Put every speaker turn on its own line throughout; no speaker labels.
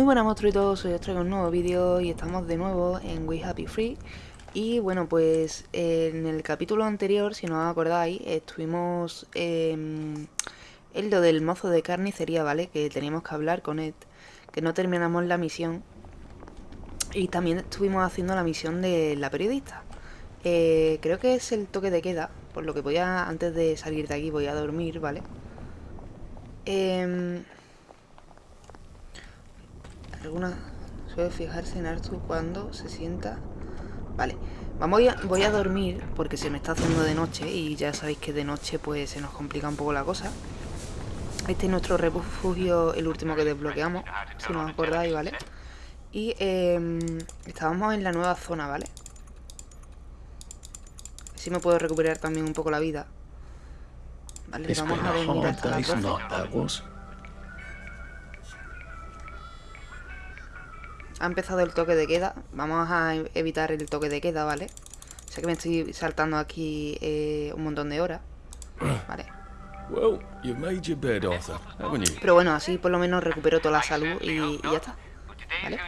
Muy buenas monstruitos, hoy os traigo un nuevo vídeo y estamos de nuevo en We Happy Free Y bueno, pues en el capítulo anterior, si no os acordáis, estuvimos en lo del mozo de carnicería, ¿vale? Que teníamos que hablar con Ed, que no terminamos la misión Y también estuvimos haciendo la misión de la periodista eh, Creo que es el toque de queda, por lo que voy a, antes de salir de aquí voy a dormir, ¿vale? Eh, alguna suele fijarse en Arthur cuando se sienta... Vale, vamos a, voy a dormir porque se me está haciendo de noche y ya sabéis que de noche pues se nos complica un poco la cosa. Este es nuestro refugio, el último que desbloqueamos, si no os acordáis, ¿vale? Y eh, estábamos en la nueva zona, ¿vale? Así me puedo recuperar también un poco la vida. Vale, vamos a dormir hasta la Ha empezado el toque de queda. Vamos a evitar el toque de queda, ¿vale? Sé que me estoy saltando aquí eh, un montón de horas. Vale. Pero bueno, así por lo menos recupero toda la salud y, ya está. ¿Vale?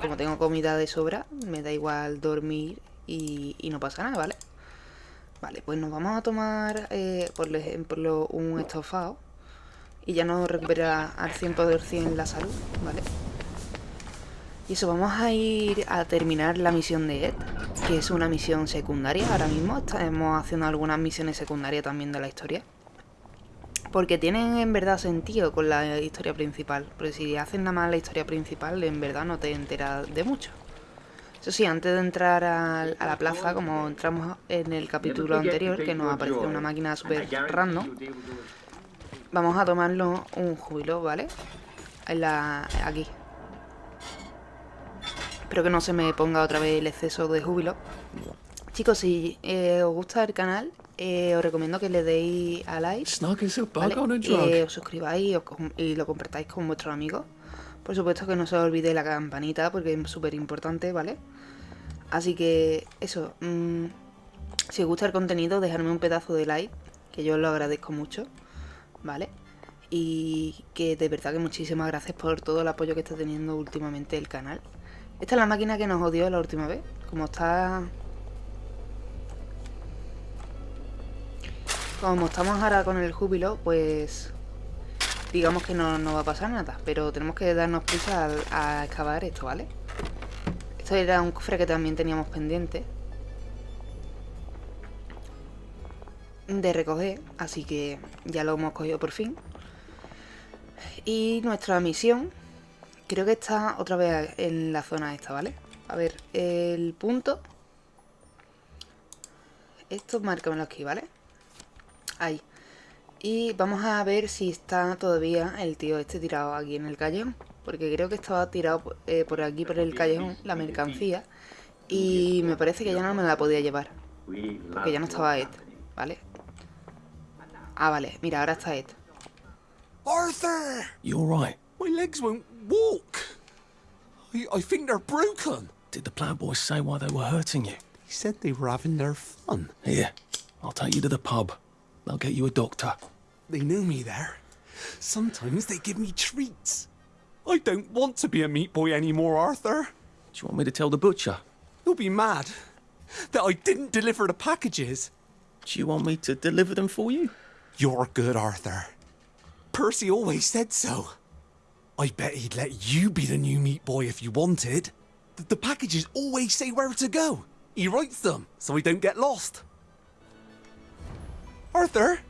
Como tengo comida de sobra, me da igual dormir y, no pasa nada, ¿vale? Vale, pues nos vamos a tomar, eh, por ejemplo, un estofado. Y ya nos recupera al 100% la salud, ¿vale? Y eso, vamos a ir a terminar la misión de Ed, que es una misión secundaria ahora mismo. Estamos haciendo algunas misiones secundarias también de la historia. Porque tienen en verdad sentido con la historia principal. Porque si hacen nada más la historia principal, en verdad no te enteras de mucho. Eso sí, antes de entrar a, la plaza, como entramos en el capítulo anterior, que nos aparece una máquina super random, vamos a tomarnos un júbilo, ¿vale? En la, aquí, Espero que no se me ponga otra vez el exceso de júbilo. Chicos, si eh, os gusta el canal, eh, os recomiendo que le deis a like, ¿vale? os suscribáis y, lo compartáis con vuestros amigos. Por supuesto que no se os olvide la campanita porque es súper importante, ¿vale? Así que eso, mm, si os gusta el contenido, dejadme un pedazo de like, que yo os lo agradezco mucho, ¿vale? Y que de verdad que muchísimas gracias por todo el apoyo que está teniendo últimamente el canal. Esta es la máquina que nos odió la última vez. Como está... Como estamos ahora con el júbilo, pues... Digamos que no, va a pasar nada. Pero tenemos que darnos prisa a excavar esto, ¿vale? Esto era un cofre que también teníamos pendiente. De recoger. Así que ya lo hemos cogido por fin. Y nuestra misión Creo que está otra vez en la zona esta, ¿vale? A ver, el punto... Esto márcamelo aquí, ¿vale? Ahí. Y vamos a ver si está todavía el tío este tirado aquí en el callejón. Porque creo que estaba tirado eh, por aquí, por el callejón, la mercancía. Y me parece que ya no me la podía llevar. Porque ya no estaba Ed, ¿vale? Ah, vale. Mira, ahora está Ed.
Arthur! You alright? My legs won't walk. I, I think they're broken.
Did the plowboys say why they were hurting you?
They said they were having their fun.
Here, I'll take you to the pub. They'll get you a doctor.
They know me there. Sometimes they give me treats. I don't want to be a meat boy anymore, Arthur.
Do you want me to tell the butcher?
He'll be mad that I didn't deliver the packages.
Do you want me to deliver them for you?
You're good, Arthur. Percy always said so. I bet he'd let you be the new meat boy if you wanted. The, the packages always say where to go. He writes them, so we don't get lost. Arthur?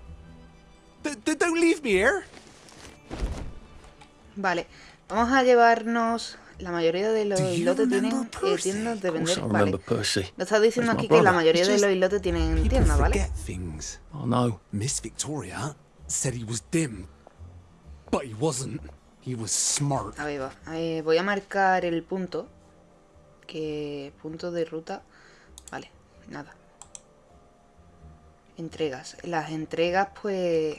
D -d don't leave me here.
Vale, vamos a llevarnos... La mayoría de los islotes tienen eh, tiendas de vender. Vale. Lo está diciendo aquí que la mayoría de los islotes tienen tiendas, ¿vale?
Oh no.
Miss Victoria said he was dim, but he wasn't. He was smart.
Ahí va. Ahí voy a marcar el punto. Que punto de ruta. Vale, nada. Entregas. Las entregas, pues...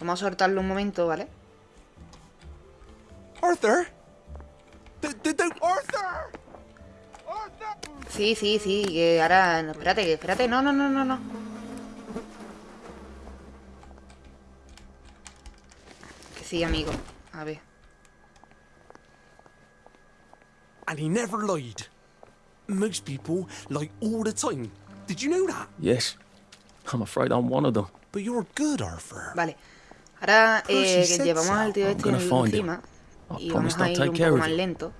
Vamos a soltarlo un momento, ¿vale?
Arthur. Arthur.
Sí, sí, sí. Que ahora... espérate, espérate. No, no, no, no, no. Sí, amigo. A ver.
And he never lied. Most people lie all the time. Did you know that?
Yes. I'm afraid I'm one of them.
But you're good, Arthur.
Vale. Ahora eh, que llevamos al tío este encima. Y vamos a ir un poco más lento.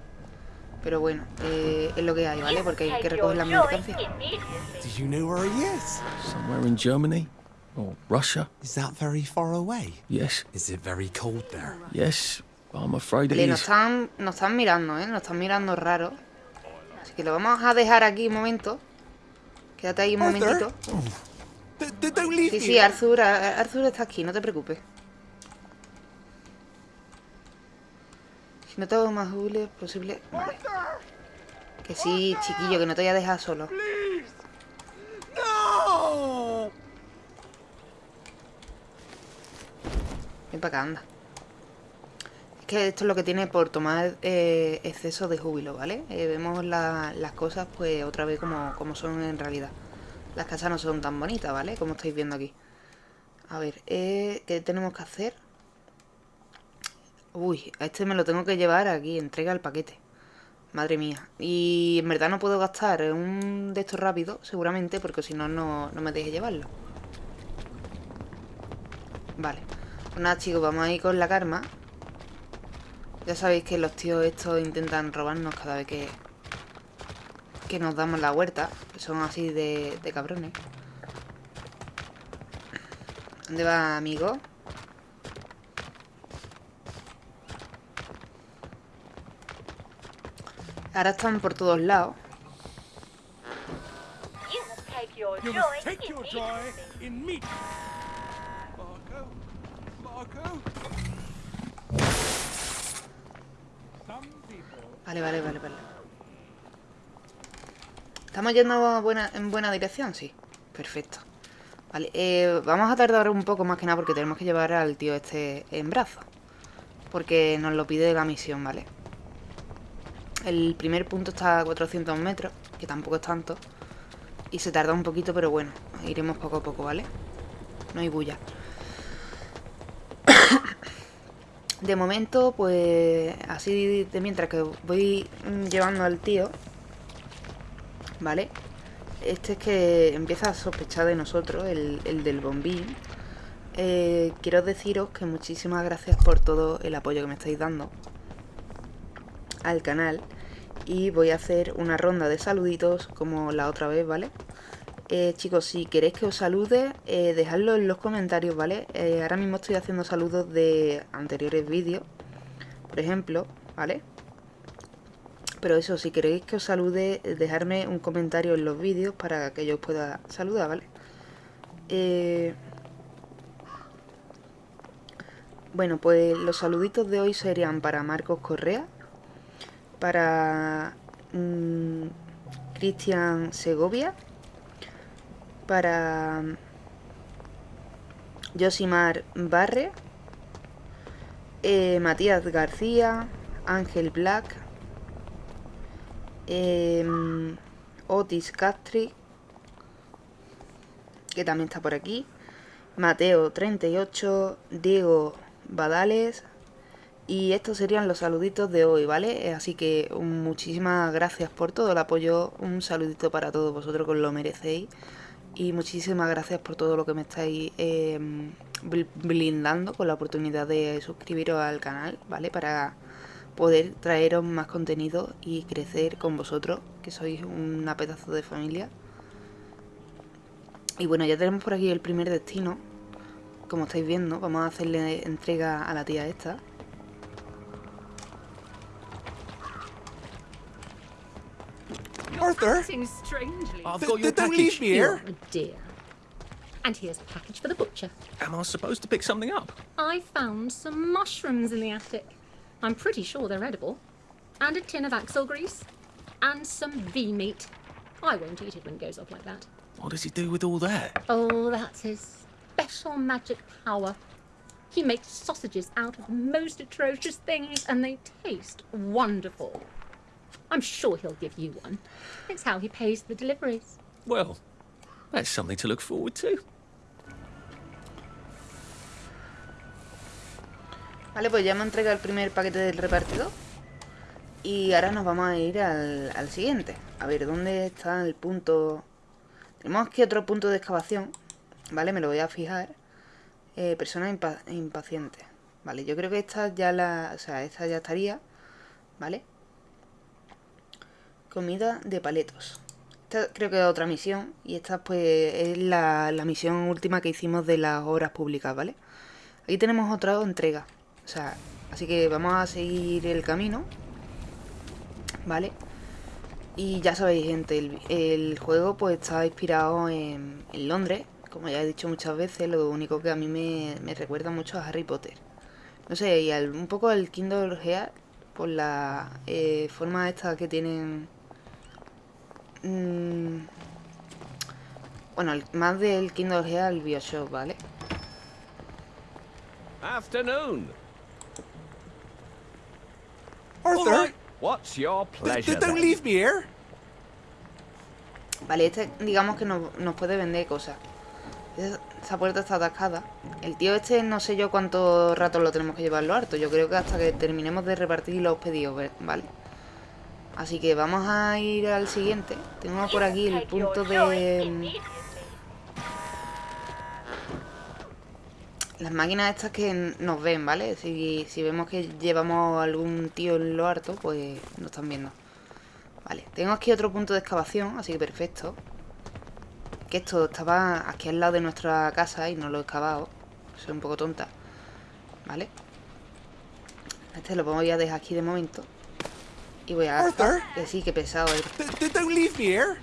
Pero bueno, eh, es lo que hay, ¿vale? Porque hay que recoger la mercancía.
Do you know where he is?
Somewhere in Germany? Or Russia?
Is that very far away?
Yes.
Is it very cold there?
Yes. I'm afraid it
Vale, nos
is.
están, nos están mirando, ¿eh? Nos están mirando raro. Así que lo vamos a dejar aquí un momento. Quédate ahí un
Arthur?
momentito.
D- d- don't leave
Sí, sí, Arthur, Ar- Arthur está aquí, no te preocupes. Si no tengo más Google posible. Vale. Que sí, chiquillo, que no te voy a dejar solo.
No!
Ven para acá, anda. Es que esto es lo que tiene por tomar eh, exceso de júbilo, ¿vale? Eh, vemos la- las cosas pues otra vez como, como son en realidad. Las casas no son tan bonitas, ¿vale? Como estáis viendo aquí. A ver, eh, ¿qué tenemos que hacer? Uy, a este me lo tengo que llevar aquí, entrega el paquete. Madre mía. Y en verdad no puedo gastar un de estos rápido, seguramente, porque si no no me deje llevarlo. Vale. Pues nada, chicos, vamos a ir con la karma. Ya sabéis que los tíos estos intentan robarnos cada vez que... Que nos damos la huerta. Son así de, de cabrones. ¿Dónde va, amigo? Ahora están por todos lados.
You your meat.
joy in meat. Marco, Marco. Some people
Vale, vale, vale, vale. ¿Estamos yendo buena, en buena dirección? Sí. Perfecto. Vale, eh, vamos a tardar un poco más que nada porque tenemos que llevar al tío este en brazos. Porque nos lo pide la misión, ¿vale? El primer punto está a 400 metros, que tampoco es tanto. Y se tarda un poquito, pero bueno, iremos poco a poco, ¿vale? No hay bulla. De momento, pues así de mientras que voy mm, llevando al tío, ¿vale? Este es que empieza a sospechar de nosotros, el, el del bombín. Eh, quiero deciros que muchísimas gracias por todo el apoyo que me estáis dando al canal. Y voy a hacer una ronda de saluditos como la otra vez, ¿vale? Eh, chicos, si queréis que os salude, eh, dejadlo en los comentarios, ¿vale? Eh, ahora mismo estoy haciendo saludos de anteriores vídeos, por ejemplo, ¿vale? Pero eso, si queréis que os salude, eh, dejadme un comentario en los vídeos para que yo os pueda saludar, ¿vale? Bueno, pues los saluditos de hoy serían para Marcos Correa, para mm, Cristian Segovia, para Josimar Barre, eh, Matías García, Ángel Black, em, Otis Castri, que también está por aquí, Mateo 38, Diego Badales y estos serían los saluditos de hoy, ¿vale? Eh, Así que muchísimas gracias por todo el apoyo, un saludito para todos vosotros que os lo merecéis y muchísimas gracias por todo lo que me estáis bl- blindando con la oportunidad de suscribiros al canal, ¿vale? Para poder traeros más contenido y crecer con vosotros, que sois una pedazo de familia. Y bueno, ya tenemos por aquí el primer destino. Como estáis viendo, vamos a hacerle entrega a la tía esta.
Arthur?
Acting strangely.
I've
D-
got
d-
your
don't leave me
You're
here.
a dear. And here's a package for the butcher.
Am I supposed to pick something up?
I found some mushrooms in the attic. I'm pretty sure they're edible. And a tin of axle grease. And some V meat. I won't eat it when it goes off like that.
What does he do with all that?
Oh, that's his special magic power. He makes sausages out of the most atrocious things, and they taste wonderful. I'm sure he'll give you one. It's how he pays the deliveries.
Well, that's something to look forward to.
Vale, pues ya me entrega el primer paquete del repartidor. Y ahora nos vamos a ir al, al siguiente. A ver, ¿dónde está el punto? Tenemos aquí otro punto de excavación. Vale, me lo voy a fijar. Eh, persona impa impaciente. Vale, yo creo que esta ya la... O sea, esta ya estaría. ¿Vale? Comida de paletos. Esta creo que es otra misión. Y esta pues es la, la misión última que hicimos de las obras públicas, ¿vale? Aquí tenemos otra entrega. O sea, así que vamos a seguir el camino. ¿Vale? Y ya sabéis, gente, el, el juego pues está inspirado en, en, Londres. Como ya he dicho muchas veces, lo único que a mí me, me recuerda mucho a Harry Potter. No sé, y al, un poco al Kindle Hearts por la eh, forma esta que tienen... Mmm, bueno, el, más del Kindle Hearts al Bioshock, ¿vale?
Afternoon.
Arthur,
right. What's your pleasure?
don't leave me here.
Vale, este digamos que nos, nos puede vender cosas. Esa esa puerta está atascada. El tío este no sé yo cuánto rato lo tenemos que llevarlo harto. Yo creo que hasta que terminemos de repartir los pedidos, ¿vale? Así que vamos a ir al siguiente. Tengo por aquí el punto de... Las máquinas estas que nos ven, ¿vale? Si, si vemos que llevamos algún tío en lo harto, pues nos están viendo. Vale, tengo aquí otro punto de excavación, así que perfecto. Que esto estaba aquí al lado de nuestra casa y no lo he excavado. Soy un poco tonta. Vale. Este lo voy a dejar aquí de momento. Voy a...
Arthur.
Que sí, que pesado
don't leave me here.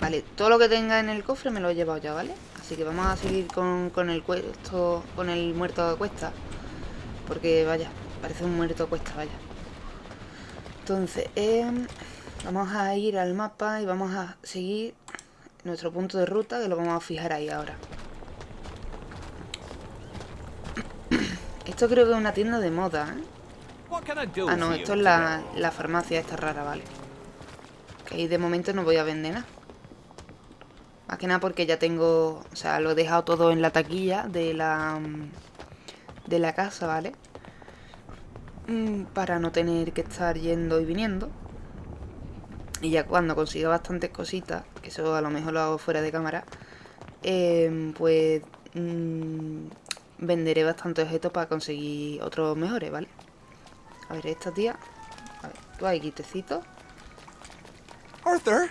Vale, todo lo que tenga en el cofre me lo he llevado ya, ¿vale? Así que vamos a seguir con, con el cuesto, con el muerto a cuesta. Porque vaya, parece un muerto a cuesta, vaya. Entonces, em, vamos a ir al mapa y vamos a seguir nuestro punto de ruta, que lo vamos a fijar ahí ahora. Esto creo que es una tienda de moda, ¿eh? Ah, no, esto es la, la farmacia esta rara, vale. Que ahí de momento no voy a vender nada. Más que nada porque ya tengo... O sea, lo he dejado todo en la taquilla de la... mm, De la casa, ¿vale? Mm, Para no tener que estar yendo y viniendo. Y ya cuando consiga bastantes cositas, que eso a lo mejor lo hago fuera de cámara, eh, pues mm, venderé bastantes objetos para conseguir otros mejores, ¿vale? A ver, esta tía. A ver, tú ahí, quitecito.
Arthur,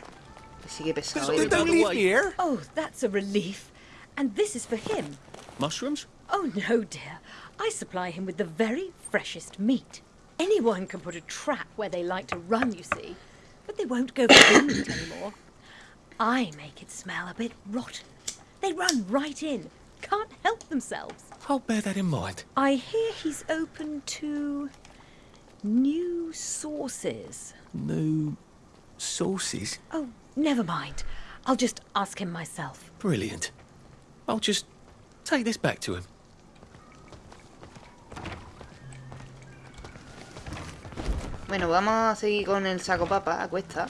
sigue pesado. ¿eh?
don't leave me here.
Oh, that's a relief. And this is for him.
Mushrooms?
Oh, no, dear. I supply him with the very freshest meat. Anyone can put a trap where they like to run, you see. But they won't go for meat anymore. I make it smell a bit rotten. They run right in. Can't help themselves.
I'll bear that in mind.
I hear he's open to new sources.
New sources?
Oh, never mind. I'll just ask him myself.
Brilliant. I'll just take this back to him.
Bueno, vamos a seguir con el saco papa a cuesta.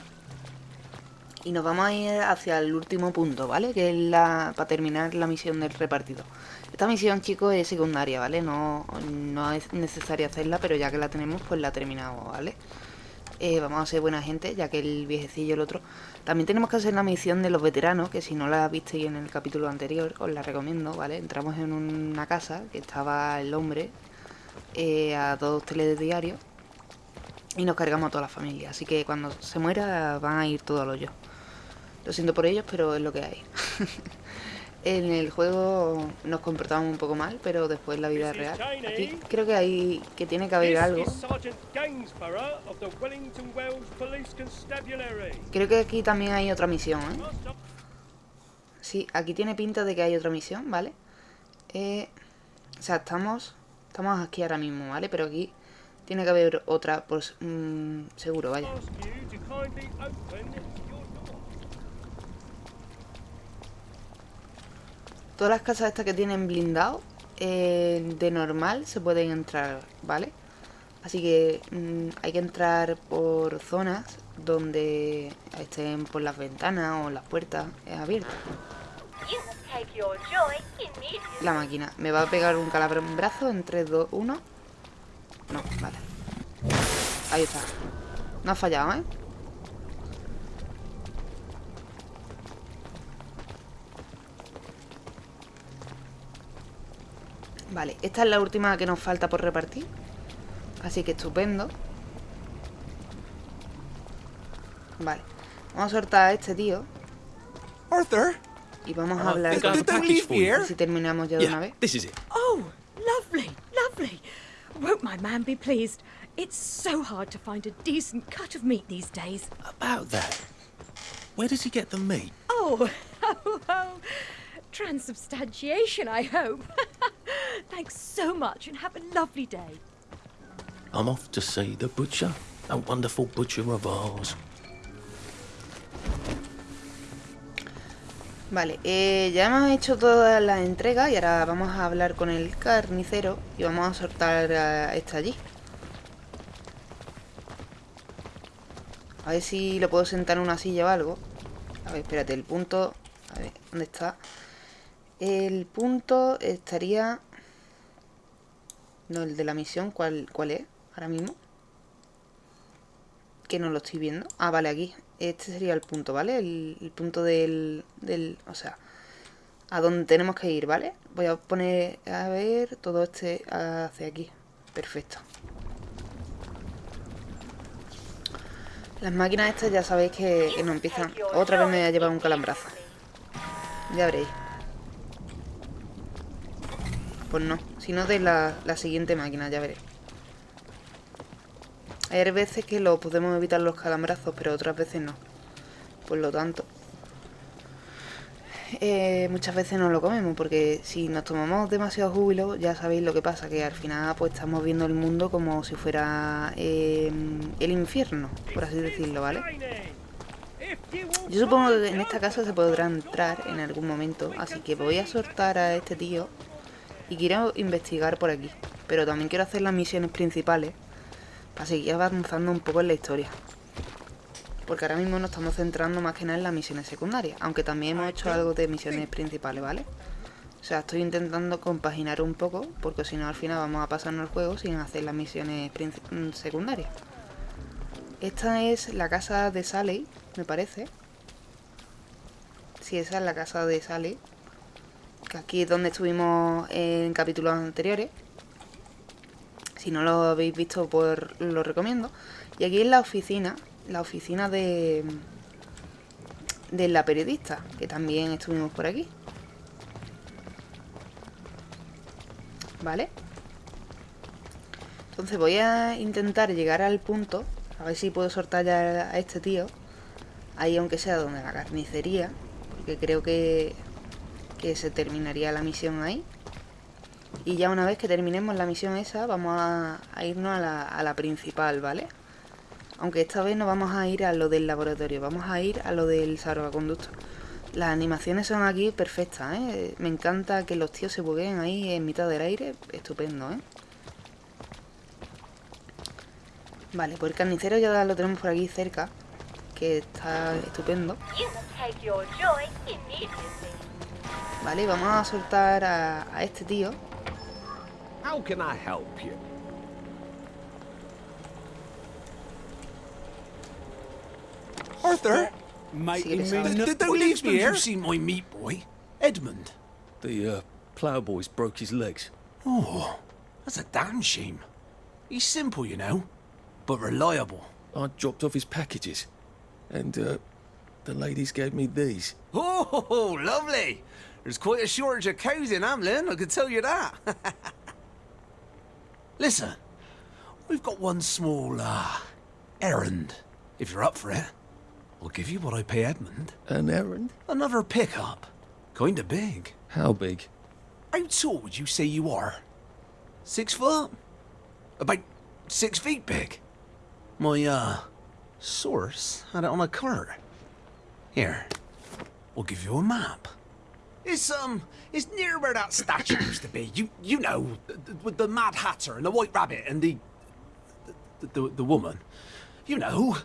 Y nos vamos a ir hacia el último punto, ¿vale? Que es la para terminar la misión del repartido. Esta misión, chicos, es secundaria, ¿vale? No, no es necesario hacerla, pero ya que la tenemos, pues la terminamos, ¿vale? Eh, vamos a ser buena gente, ya que el viejecillo el otro. También tenemos que hacer la misión de los veteranos, que si no la visteis en el capítulo anterior, os la recomiendo, ¿vale? Entramos en una casa que estaba el hombre eh, a dos telediarios y nos cargamos a toda la familia. Así que cuando se muera van a ir todos al hoyo. Lo siento por ellos, pero es lo que hay. en el juego nos comportamos un poco mal, pero después la vida real. Aquí creo que hay que tiene que haber algo. Creo que aquí también hay otra misión, ¿eh? Sí, aquí tiene pinta de que hay otra misión, ¿vale? Eh, o sea, estamos estamos aquí ahora mismo, ¿vale? Pero aquí tiene que haber otra, pues mm, seguro, vaya.
ask you to kindly open your door.
Todas las casas estas que tienen blindado, eh, de normal se pueden entrar, ¿vale? Así que mm, hay que entrar por zonas donde estén por las ventanas o las puertas abiertas. La máquina. ¿Me va a pegar un brazo en 3, 2, 1? No, vale. Ahí está. No ha fallado, ¿eh? Vale, esta es la última que nos falta por repartir. Así que estupendo. Vale. Vamos a soltar a este tío.
Arthur?
Y vamos a hablar con
here?
si terminamos ya de una vez.
this is it.
Oh, lovely, lovely. Won't my man be pleased? It's so hard to find a decent cut of meat these days.
About that. Where does he get the meat?
Oh, oh, oh. Transubstantiation, I hope. Thanks so much and have a lovely day.
I'm off to see the butcher, a wonderful butcher of ours.
Vale, eh, ya hemos hecho todas las entregas y ahora vamos a hablar con el carnicero y vamos a soltar a este allí. A ver si lo puedo sentar en una silla o algo. A ver, espérate, el punto... A ver, ¿dónde está? El punto estaría... No, el de la misión, ¿cuál, cuál es? Ahora mismo. Que no lo estoy viendo. Ah, vale, aquí. Este sería el punto, ¿vale? El, punto del, del... O sea, a donde tenemos que ir, ¿vale? Voy a poner... A ver, todo este hacia aquí. Perfecto. Las máquinas estas ya sabéis que, que no empiezan... Otra vez me voy a llevar un calambrazo. Ya veréis. Pues no, sino de la, la siguiente máquina, ya veréis. Hay veces que lo podemos evitar los calambrazos, pero otras veces no. Por lo tanto, eh, muchas veces no lo comemos, porque si nos tomamos demasiado júbilo, ya sabéis lo que pasa, que al final pues estamos viendo el mundo como si fuera eh, el infierno, por así decirlo, ¿vale? Yo supongo que en esta casa se podrá entrar en algún momento, así que voy a soltar a este tío y quiero investigar por aquí. Pero también quiero hacer las misiones principales para seguir avanzando un poco en la historia. Porque ahora mismo nos estamos centrando más que nada en las misiones secundarias, aunque también hemos hecho algo de misiones principales, ¿vale? O sea, estoy intentando compaginar un poco, porque si no al final vamos a pasarnos el juego sin hacer las misiones mm, secundarias. Esta es la casa de Sally, me parece. Sí, esa es la casa de Sally. Que aquí es donde estuvimos en capítulos anteriores. Si no lo habéis visto, pues lo recomiendo. Y aquí es la oficina, la oficina de, de la periodista, que también estuvimos por aquí. ¿Vale? Entonces voy a intentar llegar al punto, a ver si puedo soltar ya a este tío. Ahí aunque sea donde la carnicería, porque creo que, que se terminaría la misión ahí. Y ya una vez que terminemos la misión esa, vamos a, irnos a la, a la principal, ¿vale? Aunque esta vez no vamos a ir a lo del laboratorio, vamos a ir a lo del salvaconducto. Las animaciones son aquí perfectas, ¿eh? Me encanta que los tíos se bugueen ahí en mitad del aire, estupendo, ¿eh? Vale, pues el carnicero ya lo tenemos por aquí cerca, que está estupendo. Vale, vamos a soltar a, a este tío.
How can I help you?
Arthur?
Sigue
Did,
pesado.
did they leave me here? you see my meat boy? Edmund.
The uh, ploughboy's broke his legs.
Oh, that's a damn shame. He's simple, you know, but reliable.
I dropped off his packages, and uh, the ladies gave me these.
Oh, lovely. There's quite a shortage of cows in Hamlin, I can tell you that. Listen, we've got one small, uh, errand. If you're up for it, I'll give you what I pay Edmund.
An errand?
Another pickup. Kinda big.
How big?
How tall would you say you are? Six foot? About six feet big. My, uh, source had it on a cart. Here, we'll give you a map. It's, um, it's near where that statue used to be. You, you know, th- th- with the Mad Hatter and the White Rabbit and the, the, the, the woman. You know,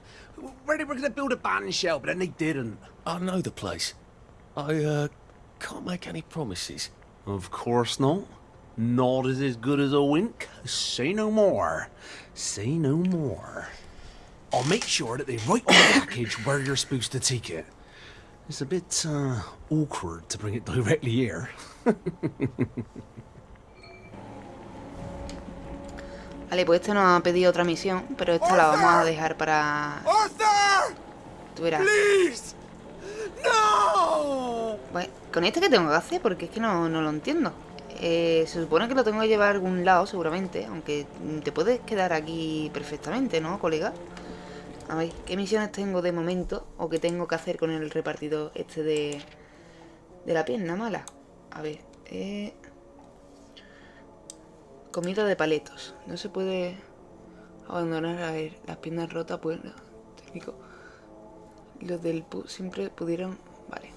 where they were going to build a band shell, but then they didn't.
I know the place. I, uh, can't make any promises.
Of course not. Not as as good as a wink. Say no more. Say no more. I'll make sure that they write on the package where you're supposed to take it. It's a bit, uh, awkward to bring it directly here.
Vale, pues este nos ha pedido otra misión, pero esta la vamos a dejar para...
¡Arthur!
Tú verás.
¡Please! ¡No!
Bueno, ¿con este qué tengo que hacer? Porque es que no, no lo entiendo. Eh, se supone que lo tengo que llevar a algún lado, seguramente. Aunque te puedes quedar aquí perfectamente, ¿no, colega? A ver, ¿qué misiones tengo de momento? ¿O qué tengo que hacer con el repartidor este de... De la pierna mala? A ver, eh... Comida de paletos. No se puede abandonar, a ver, las piernas rotas, pues... técnico. Los del pu siempre pudieron... Vale.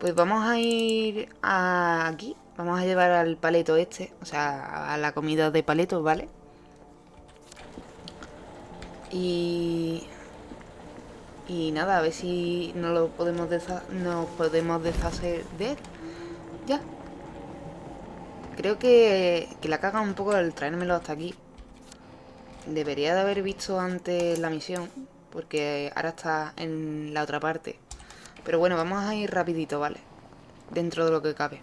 Pues vamos a ir aquí. Vamos a llevar al paleto este. O sea, a la comida de paletos, ¿vale? Y... Y nada, a ver si no lo podemos nos podemos deshacer de él. Ya. Creo que, que la caga un poco el traérmelo hasta aquí. Debería de haber visto antes la misión. Porque ahora está en la otra parte. Pero bueno, vamos a ir rapidito, ¿vale? Dentro de lo que cabe.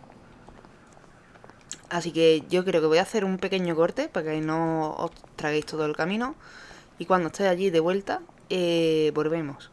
Así que yo creo que voy a hacer un pequeño corte para que no os traguéis todo el camino. Y cuando esté allí de vuelta, eh, volvemos.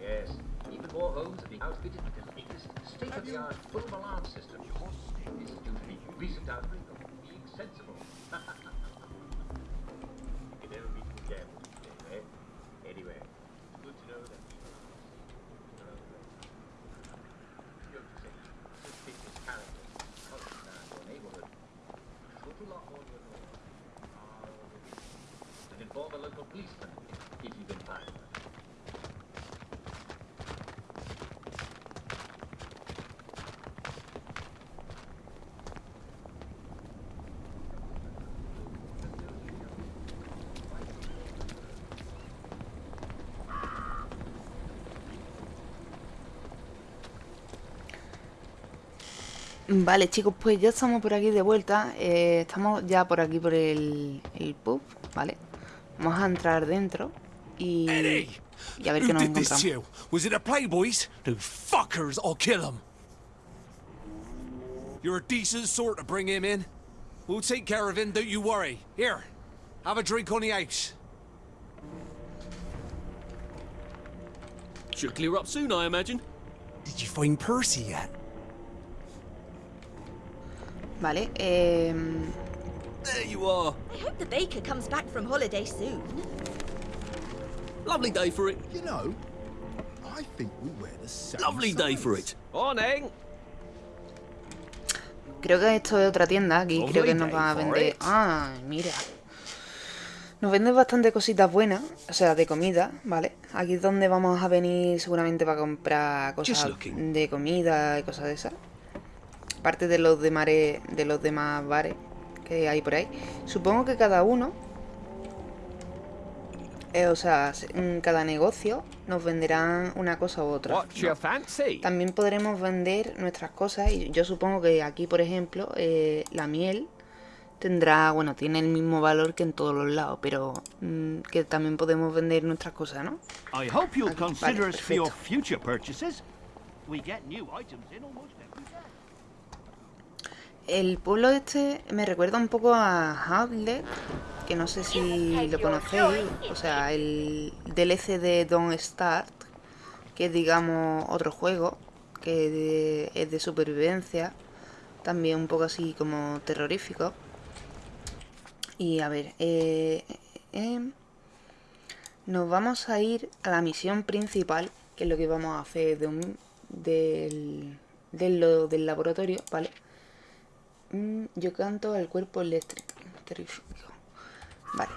Yes, even more homes are being outfitted with the latest state-of-the-art full alarm system. Recent outbreak
Vale, chicos, pues ya estamos por aquí de vuelta. eh, estamos ya por aquí por el, el pub, ¿vale? Vamos a entrar dentro y, y a ver qué nos encontramos.
Was it the Playboys? The fuckers, I'll kill them. You're a decent sort to bring him in. We'll take care of him, don't you worry. Here, have a drink on the house.
Should clear up soon, I imagine.
Did you find Percy yet?
Vale, em,
There you are.
I hope the baker comes back from holiday soon.
Lovely day for it.
You know, I think we wear the same
Lovely day for
size.
it.
Morning.
creo que esto es otra tienda aquí.
Lovely
Creo que nos va a vender...
it.
Ah, mira. Nos vende bastante cositas buenas, o sea, de comida, ¿vale? Aquí es donde vamos a venir seguramente para comprar cosas de comida y cosas de esas. Aparte de los de mare, de los demás bares que hay por ahí. Supongo que cada uno, eh, o sea, se- en cada negocio nos venderán una cosa u otra. También podremos vender nuestras cosas y yo supongo que aquí, por ejemplo, eh, la miel tendrá, bueno, tiene el mismo valor que en todos los lados, pero mm, que también podemos vender nuestras cosas, ¿no?
You'll
Vale,
consider us for your
perfecto.
future purchases. We get new items in almost every day.
El pueblo este me recuerda un poco a Outlet, que no sé si lo conocéis, o sea, el DLC de Don't Start, que es digamos otro juego, que es de supervivencia, también un poco así como terrorífico. Y a ver, eh, eh, nos vamos a ir a la misión principal, que es lo que vamos a hacer de un- del laboratorio, ¿vale? Mm, yo canto el cuerpo eléctrico. Terrífico. Vale.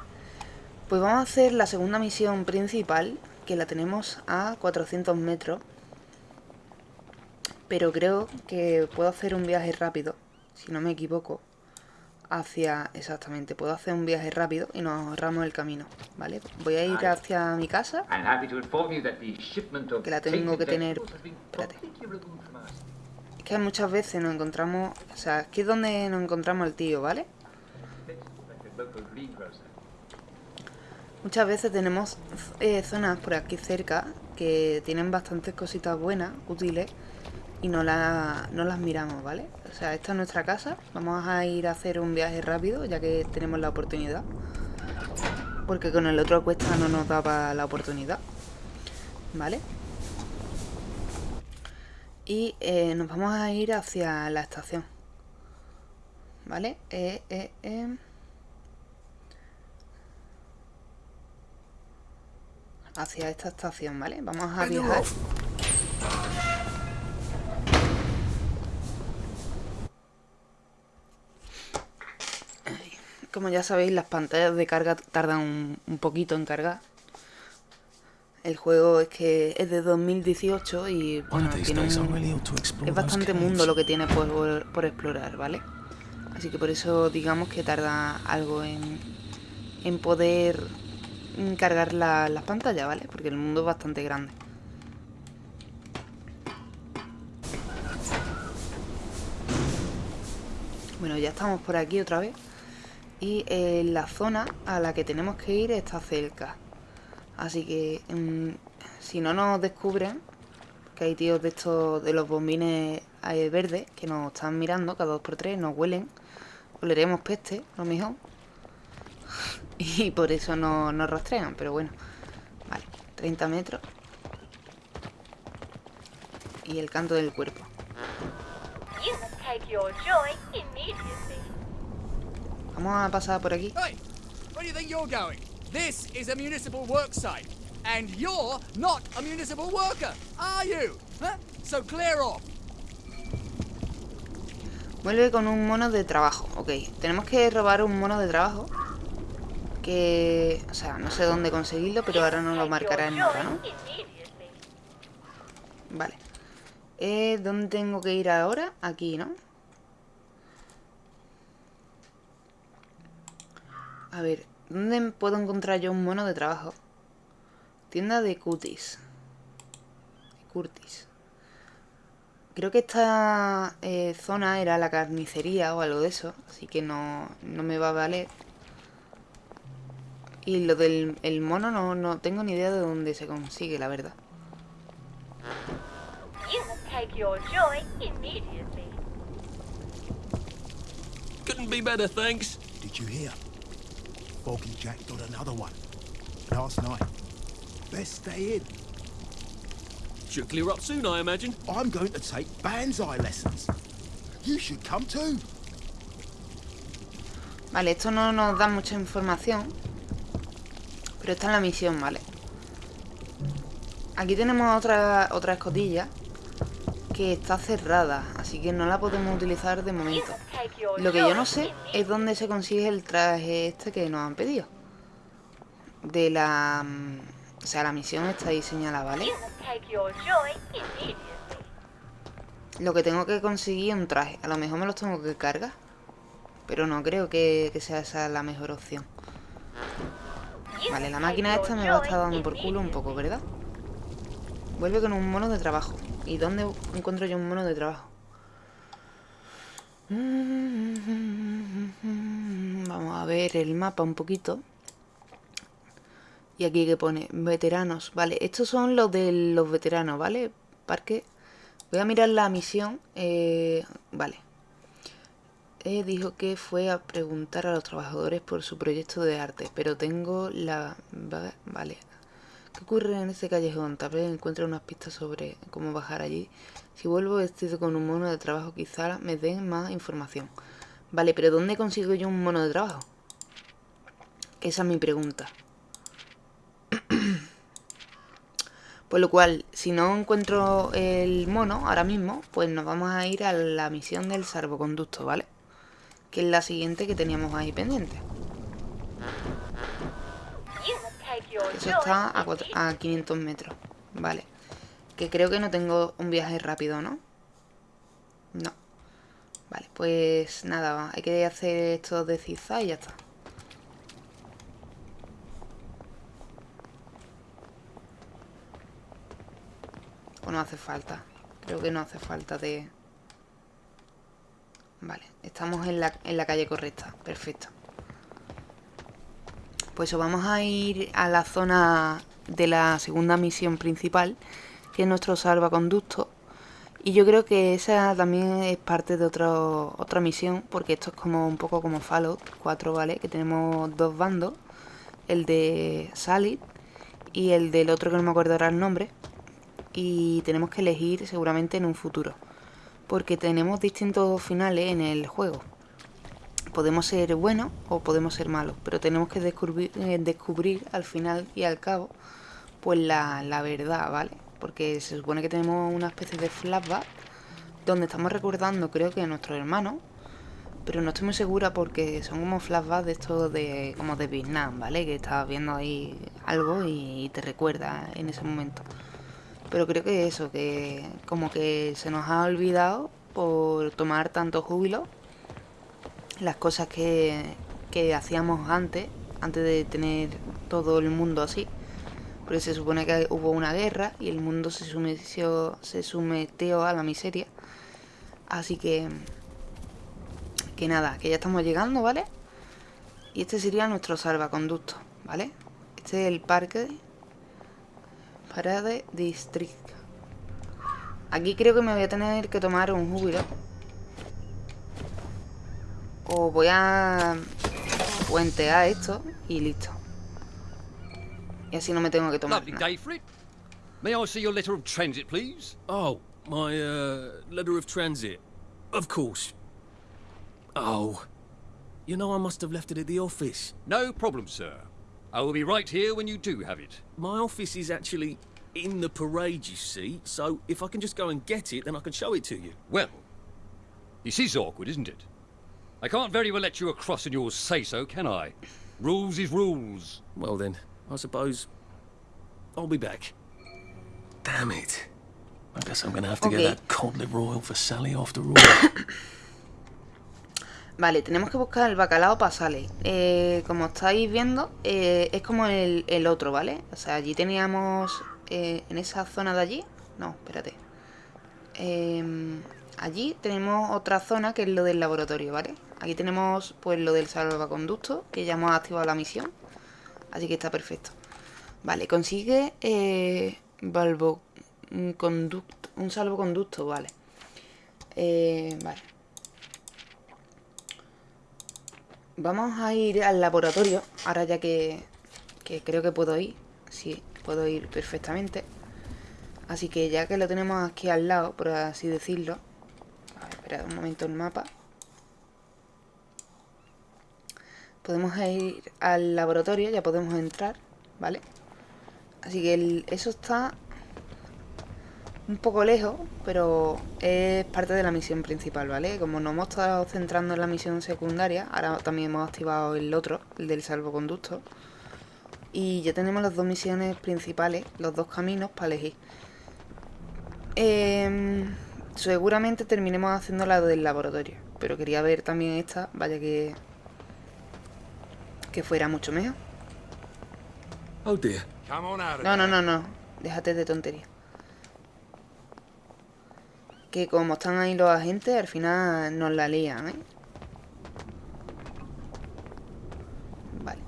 Pues vamos a hacer la segunda misión principal, que la tenemos a 400 metros. Pero creo que puedo hacer un viaje rápido, si no me equivoco. Hacia... Exactamente, puedo hacer un viaje rápido y nos ahorramos el camino, ¿vale? Voy a ir hacia mi casa, que la tengo que tener... Espérate. Que muchas veces nos encontramos... O sea, aquí es donde nos encontramos al tío, ¿vale? Muchas veces tenemos eh, zonas por aquí cerca que tienen bastantes cositas buenas, útiles, y no, la- no las miramos, ¿vale? O sea, esta es nuestra casa, vamos a ir a hacer un viaje rápido ya que tenemos la oportunidad. Porque con el otro cuesta no nos daba la oportunidad, ¿vale? Y eh, nos vamos a ir hacia la estación, ¿vale? Eh, eh, eh. hacia esta estación, ¿vale? Vamos a viajar. Como ya sabéis, las pantallas de carga tardan un, un poquito en cargar. El juego es que es de 2018 y bueno, tiene un- es bastante mundo lo que tiene por, por explorar, ¿vale? Así que por eso digamos que tarda algo en, en poder cargar la- las pantallas, ¿vale? Porque el mundo es bastante grande. Bueno, ya estamos por aquí otra vez. Y eh, la zona a la que tenemos que ir está cerca. Así que mm, si no nos descubren, que hay tíos de estos, de los bombines verdes, que nos están mirando cada dos por tres, nos huelen, oleremos peste, lo mejor. Y por eso no nos rastrean, pero bueno. Vale, 30 metros. Y el canto del cuerpo.
You must take your joy immediately.
Vamos a pasar por aquí.
Hey, where do you think you're going? This is a municipal work site, and you're not a municipal worker, are you? Huh? So clear off.
Vuelve con un mono de trabajo. Ok, tenemos que robar un mono de trabajo. Que... O sea, no sé dónde conseguirlo, pero ahora nos lo marcará el mapa, ¿no? Vale. Eh, ¿Dónde tengo que ir ahora? Aquí, ¿no? A ver, ¿dónde puedo encontrar yo un mono de trabajo? Tienda de cutis. Curtis. Creo que esta eh, zona era la carnicería o algo de eso, así que no, no me va a valer. Y lo del el mono no, no tengo ni idea de dónde se consigue, la verdad.
You must take your joy immediately.
Couldn't be better, thanks.
Did you hear? Foggy Jack got another one. Last night. Best stay in.
Should clear up soon, I imagine.
I'm going to take Banzai lessons. You should come too.
Vale, esto no nos da mucha información. Pero está en la misión, ¿vale? Aquí tenemos otra, otra escotilla que está cerrada, así que no la podemos utilizar de momento. Lo que yo no sé es dónde se consigue el traje este que nos han pedido. De la... mm, O sea, la misión está ahí señalada, ¿vale? Lo que tengo que conseguir es un traje. A lo mejor me los tengo que cargar. Pero no creo que, que sea esa la mejor opción. Vale, la máquina esta me va a estar dando por culo un poco, ¿verdad? Vuelve con un mono de trabajo. ¿Y dónde encuentro yo un mono de trabajo? Vamos a ver el mapa un poquito. Y aquí que pone veteranos. Vale, estos son los de los veteranos, ¿vale? Parque. Voy a mirar la misión. eh, vale. Eh, dijo que fue a preguntar a los trabajadores por su proyecto de arte, pero tengo la... va- Vale. ¿Qué ocurre en este callejón? Tal vez encuentre unas pistas sobre cómo bajar allí. Si vuelvo vestido con un mono de trabajo, quizá me den más información. Vale, pero ¿dónde consigo yo un mono de trabajo? Esa es mi pregunta. Por lo cual, si no encuentro el mono ahora mismo, pues nos vamos a ir a la misión del salvoconducto, ¿vale? Que es la siguiente que teníamos ahí pendiente.
You must take your
Eso está a, cuatro- a 500 metros, vale. Que creo que no tengo un viaje rápido, ¿no? No. Vale, pues nada, va, hay que hacer esto de zigzag y ya está. O no hace falta. Creo que no hace falta de... Vale, estamos en la, en la calle correcta. Perfecto. Pues eso, vamos a ir a la zona de la segunda misión principal, que es nuestro salvaconducto. Y yo creo que esa también es parte de otra misión, porque esto es como un poco como Fallout 4, ¿vale? Que tenemos dos bandos, el de Salid y el del otro que no me acuerdo ahora el nombre. Y tenemos que elegir seguramente en un futuro, porque tenemos distintos finales en el juego podemos ser buenos o podemos ser malos, pero tenemos que descubrir, eh, descubrir al final y al cabo pues la, verdad, ¿vale? Porque se supone que tenemos una especie de flashback donde estamos recordando, creo que a nuestro hermano, pero no estoy muy segura porque son como flashbacks de estos de como de Vietnam, ¿vale? Que estás viendo ahí algo y, y te recuerda en ese momento. Pero creo que eso, que como que se nos ha olvidado por tomar tanto júbilo las cosas que, que hacíamos antes, antes de tener todo el mundo así. Porque se supone que hubo una guerra y el mundo se sometió, se sometió a la miseria. Así que... Que nada, que ya estamos llegando, ¿vale? Y este sería nuestro salvaconducto, ¿vale? Este es el parque Parade District. Aquí creo que me voy a tener que tomar un júbilo. O voy a puentear esto y listo. Y así no me tengo que tomar
Lovely
nada.
day for it. May I see your letter of transit, please?
Oh, my uh, letter of transit. Of course. Oh, you know I must have left it at the office.
No problem, sir. I will be right here when you do have it.
My office is actually in the parade, you see. So if I can just go and get it, then I can show it to you.
Well, this is awkward, isn't it? I can't very well let you across in your say-so, can I? Rules is rules.
Well then, I suppose I'll be back. Damn it. I guess I'm gonna have to
Okay.
get that codlet royal for Sally after all.
Vale, tenemos que buscar el bacalao para Sally. Eh, como estáis viendo, eh, es como el, el otro, ¿vale? O sea, allí teníamos... eh, en esa zona de allí... No, espérate. em, allí tenemos otra zona que es lo del laboratorio, ¿vale? Aquí tenemos pues lo del salvaconducto, que ya hemos activado la misión. Así que está perfecto. Vale, consigue eh, un, conducto, un salvoconducto, vale. Eh, vale. Vamos a ir al laboratorio, ahora ya que, que creo que puedo ir. Sí, puedo ir perfectamente. Así que ya que lo tenemos aquí al lado, por así decirlo. A ver, espera un momento el mapa. Podemos ir al laboratorio, ya podemos entrar, ¿vale? Así que eso está un poco lejos, pero es parte de la misión principal, ¿vale? Como nos hemos estado centrando en la misión secundaria, ahora también hemos activado el otro, el del salvoconducto. Y ya tenemos las dos misiones principales, los dos caminos para elegir. Em, seguramente terminemos haciendo la del laboratorio, pero quería ver también esta, vaya que que fuera mucho mejor. No, no, no, no. Déjate de tontería. Que como están ahí los agentes, al final nos la lían, ¿eh? Vale.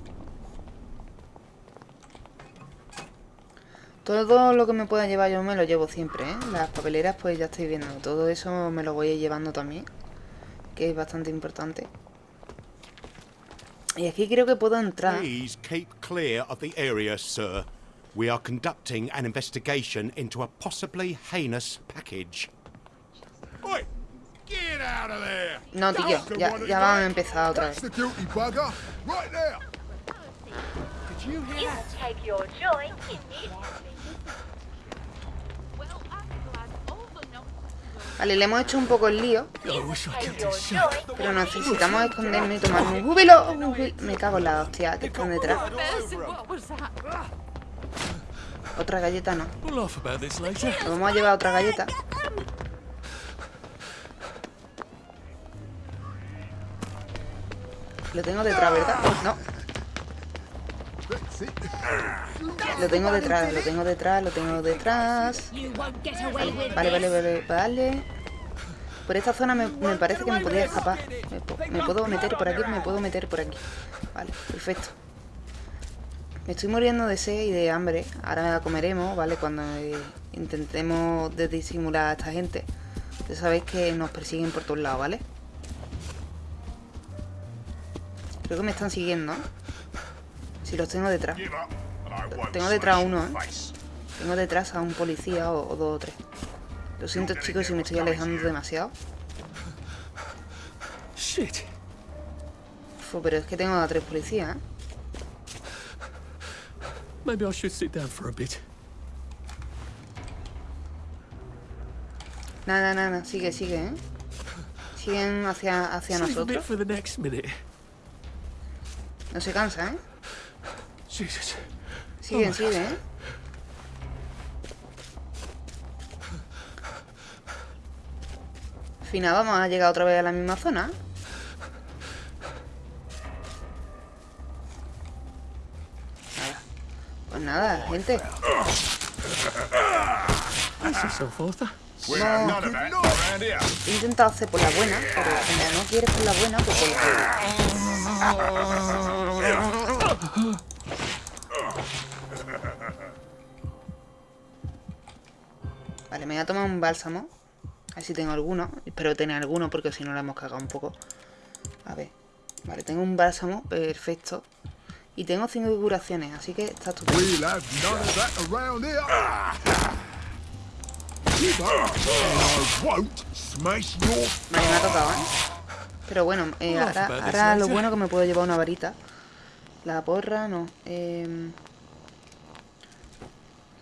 Todo lo que me pueda llevar yo me lo llevo siempre, ¿eh? Las papeleras pues ya estoy viendo. Todo eso me lo voy llevando también. Que es bastante importante. Y aquí creo que puedo entrar.
Please keep clear of the area, sir. We are conducting an investigation into a possibly heinous package.
Oi! Get out of there!
No, tío, ya, ya van a empezar otra vez.
There!
You will take your joy immediately.
Vale, le hemos hecho un poco el lío. Pero necesitamos escondernos y tomar un júbilo. júbilo. Me cago en la hostia que están detrás. Otra galleta no. Nos vamos a llevar otra galleta. Lo tengo detrás, ¿verdad? No. Lo tengo detrás, lo tengo detrás, lo tengo detrás. Vale, vale, vale, vale. Por esta zona me, parece que me podría escapar. Me, puedo meter por aquí, me puedo meter por aquí. Vale, perfecto. Me estoy muriendo de sed y de hambre. Ahora comeremos, ¿vale? Cuando eh, intentemos disimular a esta gente. Ya sabéis que nos persiguen por todos lados, ¿vale? Creo que me están siguiendo, ¿eh? Si los tengo detrás. Tengo detrás a uno, ¿eh? Tengo detrás a un policía o, o dos o tres. Lo siento, chicos, si me estoy alejando demasiado. Fu, pero es que tengo a tres policías, ¿eh?
Maybe I should sit down for a bit.
Nada, nada. Sigue, sigue, ¿eh? Siguen hacia, hacia nosotros. No se cansa, ¿eh?
Jesus.
Siguen,
Oh,
siguen, ¿eh? Al final vamos a llegar otra vez a la misma zona. Nada. Pues nada, gente. No, he intentado hacer por la buena, pero como no quieres por la buena, pues por la Vale, me voy a tomar un bálsamo. A ver si tengo alguno. Espero tener alguno porque si no la hemos cagado un poco. A ver. Vale, tengo un bálsamo. Perfecto. Y tengo cinco curaciones, así que está estupendo. Vale, me ha tocado, ¿eh? Pero bueno, eh, ahora, ahora lo bueno que me puedo llevar una varita. La porra, no. em,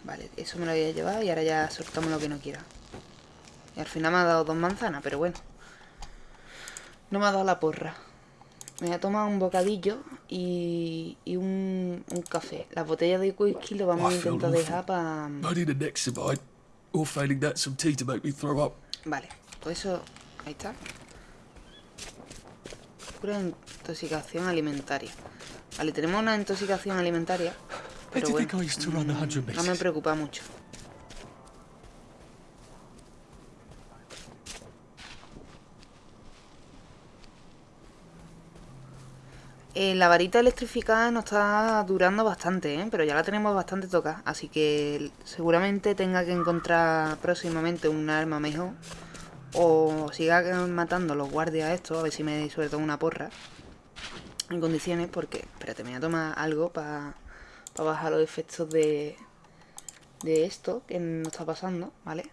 Vale, eso me lo voy a llevar y ahora ya soltamos lo que no quiera. Y al final me ha dado dos manzanas, pero bueno. No me ha dado la porra. Me voy a tomar un bocadillo y, y un, un café. Las botellas de whisky lo vamos a intentar dejar para... Vale, pues eso... Ahí está. Pura intoxicación alimentaria. Vale, tenemos una intoxicación alimentaria. Pero bueno, no me preocupa mucho. Eh, la varita electrificada nos está durando bastante, ¿eh? pero ya la tenemos bastante tocada, así que seguramente tenga que encontrar próximamente un arma mejor. O siga matando los guardias estos, a ver si me suelto una porra en condiciones, porque... Espérate, me voy a tomar algo para bajar los efectos de... De esto que nos está pasando, ¿vale?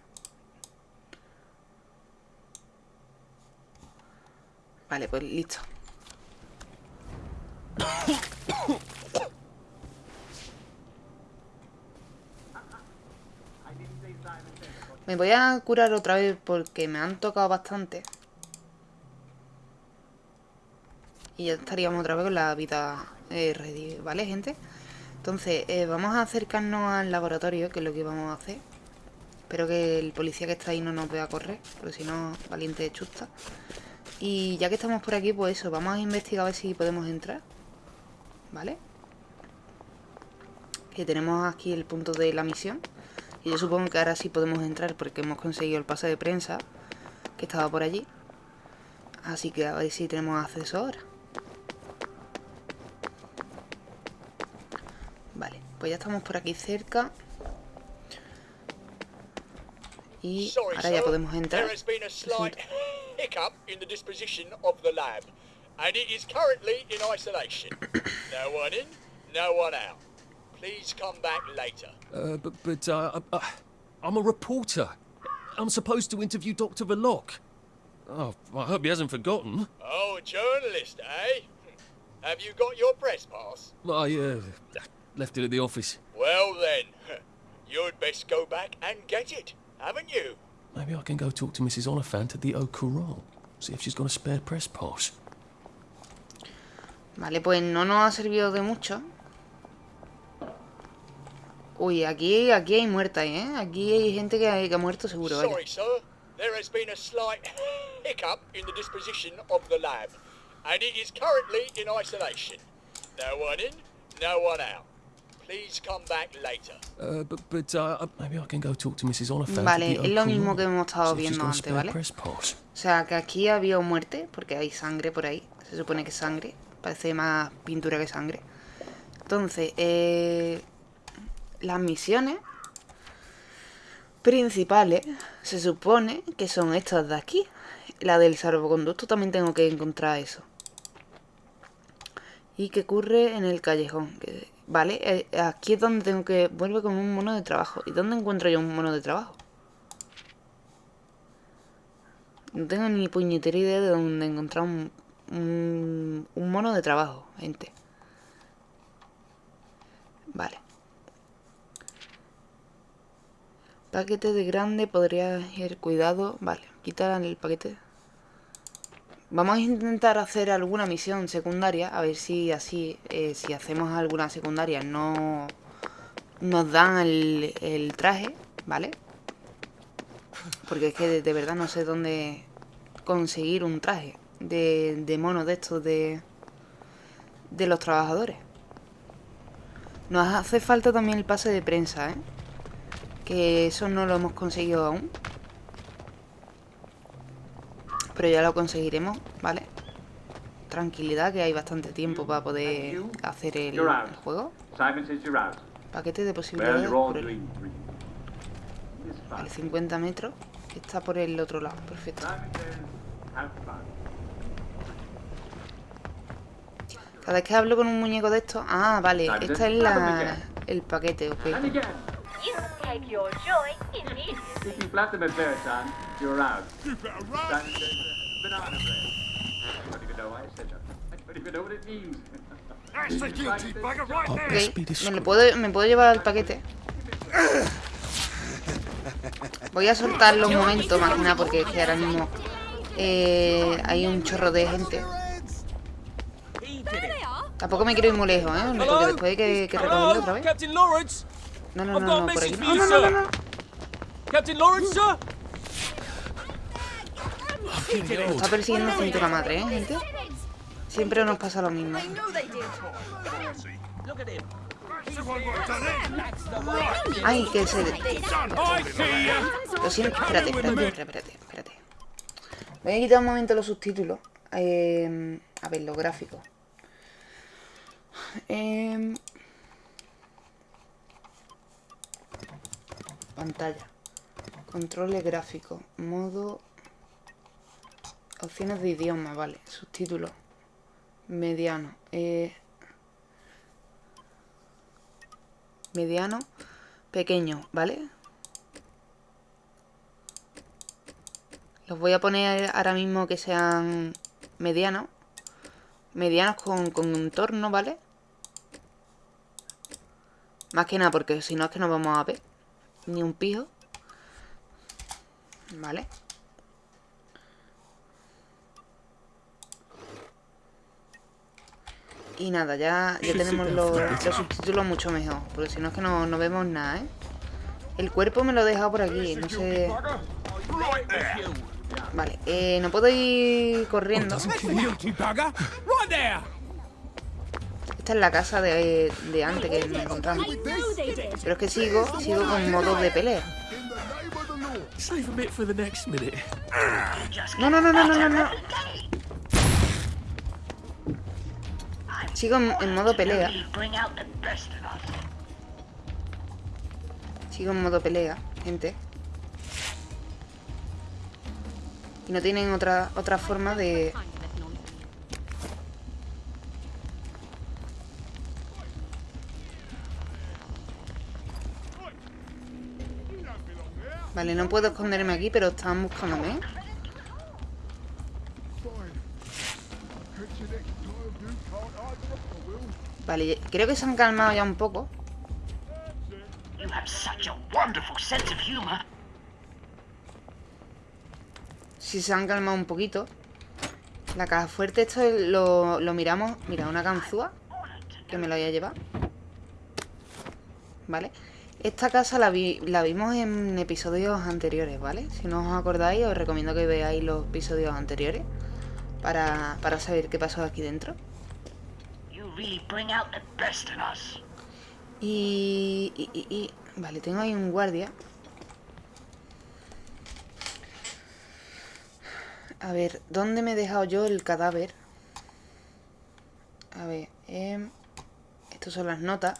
Vale, pues listo. Me voy a curar otra vez porque me han tocado bastante. Y ya estaríamos otra vez con la vida eh, ¿vale, gente? Entonces, eh, vamos a acercarnos al laboratorio, que es lo que vamos a hacer. Espero que el policía que está ahí no nos vea correr, porque si no, valiente de chusta. Y ya que estamos por aquí, pues eso, vamos a investigar a ver si podemos entrar. ¿Vale? Que tenemos aquí el punto de la misión. Y yo supongo que ahora sí podemos entrar porque hemos conseguido el pase de prensa que estaba por allí. Así que a ver si tenemos acceso ahora. Pues ya estamos por aquí cerca. Y ahora ya podemos entrar.
hiccup in the disposition of the lab, and it is currently in isolation. no one in, no one out. Please come back later.
Uh, but, but uh, uh, I'm a reporter. I'm supposed to interview Dr. Verloc. Oh, I hope he hasn't forgotten.
Oh, a journalist, eh? Have you got your press pass?
I uh, left it at the office.
Well then, you'd best go back and get it, haven't you?
Maybe I can go talk to Mrs. Oliphant at the Au Courant. See if she's got a spare press pass.
Vale, pues no nos ha servido de mucho. Uy, aquí, aquí hay muerta, ¿eh? Aquí hay gente que, ha, que ha muerto seguro, vaya.
Sorry, sir. There has been a slight hiccup in the disposition of the lab, and it is currently in isolation. No one in, no one out.
Vale, es lo mismo que hemos estado viendo antes, ¿vale? O sea, que aquí había muerte, porque hay sangre por ahí. Se supone que es sangre. Parece más pintura que sangre. Entonces, eh, las misiones principales se supone que son estas de aquí. La del salvoconducto también tengo que encontrar eso. Y que ocurre en el callejón. Que Vale, eh, aquí es donde tengo que... Vuelve con un mono de trabajo. ¿Y dónde encuentro yo un mono de trabajo? No tengo ni puñetera idea de dónde encontrar un, un, un mono de trabajo, gente. Vale. Paquete de grande, podría ir cuidado. Vale, quitar el paquete. Vamos a intentar hacer alguna misión secundaria, a ver si así, eh, si hacemos alguna secundaria no nos dan el, traje, ¿vale? Porque es que de, de, verdad no sé dónde conseguir un traje de, de mono de estos de, de los trabajadores. Nos hace falta también el pase de prensa, ¿eh? Que eso no lo hemos conseguido aún. Pero ya lo conseguiremos, ¿vale? Tranquilidad, que hay bastante tiempo para poder hacer el, el juego. Paquete de posibilidades por el... Vale, 50 metros. Está por el otro lado, perfecto. Cada vez que hablo con un muñeco de estos... Ah, vale, esta es la, el paquete, ok.
You take your joy immediately.
If you flatter me, Beartan, you're out. Banana bread. I don't even know why I said that. I don't even know what it means.
That's the guilty bugger right
Ok,
there.
me, lo puedo, me puedo llevar el paquete. Voy a soltarlo un momento, más que nada, porque es que ahora mismo eh, hay un chorro de gente. Tampoco me quiero ir muy lejos, ¿eh? Porque después hay que, que recogerlo otra vez. No, no, no, no, por aquí.
No,
No, no.
Captain Lawrence, sir.
Está persiguiendo cintura madre, ¿eh, gente? Siempre nos pasa lo mismo. Ay, que se... Lo siento, espérate, espérate, espérate, espérate. Voy a quitar un momento los subtítulos. Eh, a ver, los gráficos. Em, pantalla. Controles gráficos. Modo... Opciones de idioma, vale. Subtítulos. Mediano. Eh, mediano. Pequeño, ¿vale? Los voy a poner ahora mismo que sean medianos. Medianos con, con entorno, ¿vale? Más que nada porque si no es que no vamos a ver ni un pijo. Vale. Y nada, ya, ya tenemos los, los subtítulos mucho mejor. Porque si no es que no, no vemos nada, ¿eh? El cuerpo me lo he dejado por aquí, no sé... Vale, eh, no puedo ir corriendo. Esta es la casa de, de antes que me encontramos. Pero es que sigo, sigo con modos de pelea. No, no, no, no, no, no, no. Sigo en, en modo pelea. Sigo en modo pelea, gente. Y no tienen otra, otra forma de... Vale, no puedo esconderme aquí, pero están buscándome. Vale, creo que se han calmado ya un poco. Si se han calmado un poquito. La caja fuerte, esto lo, lo miramos. Mira, una ganzúa. Que me la voy a llevar. Vale. Esta casa la, vi, la vimos en episodios anteriores, ¿vale? Si no os acordáis, os recomiendo que veáis los episodios anteriores. Para, para saber qué pasó aquí dentro. Y, y, y, y- Vale, tengo ahí un guardia. A ver, ¿dónde me he dejado yo el cadáver? A ver, em, estas son las notas.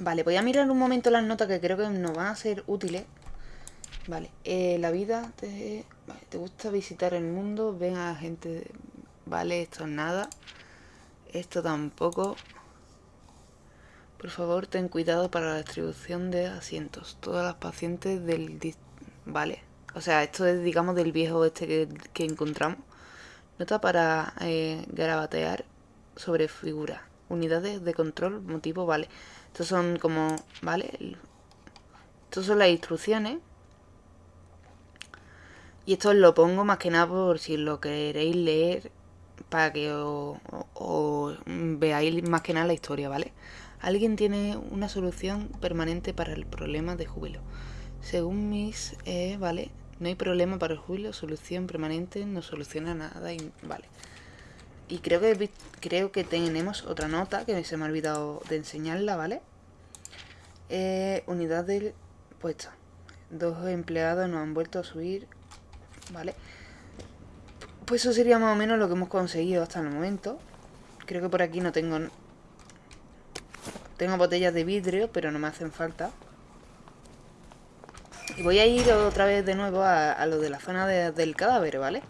Vale, voy a mirar un momento las notas que creo que nos van a ser útiles. Vale, eh, la vida te, vale, te gusta visitar el mundo, ven a gente... Vale, esto es nada. Esto tampoco. Por favor, ten cuidado para la distribución de asientos. Todas las pacientes del... Vale. O sea, esto es, digamos, del viejo este que, encontramos. Nota para eh, sobre figuras. Unidades de control, motivo, vale. Estos son como... Vale. Estos son las instrucciones. Y esto os lo pongo más que nada por si lo queréis leer para que os, os veáis más que nada la historia, ¿vale? Alguien tiene una solución permanente para el problema de júbilo. Según mis, eh, ¿vale? No hay problema para el júbilo, solución permanente, no soluciona nada, y, ¿vale? Y creo que, creo que tenemos otra nota que se me ha olvidado de enseñarla, ¿vale? Eh, unidad del puesto. Dos empleados nos han vuelto a subir, ¿vale? Pues eso sería más o menos lo que hemos conseguido hasta el momento. Creo que por aquí no tengo... Tengo botellas de vidrio, pero no me hacen falta. Y voy a ir otra vez de nuevo a, a lo de la zona de- del cadáver, ¿vale?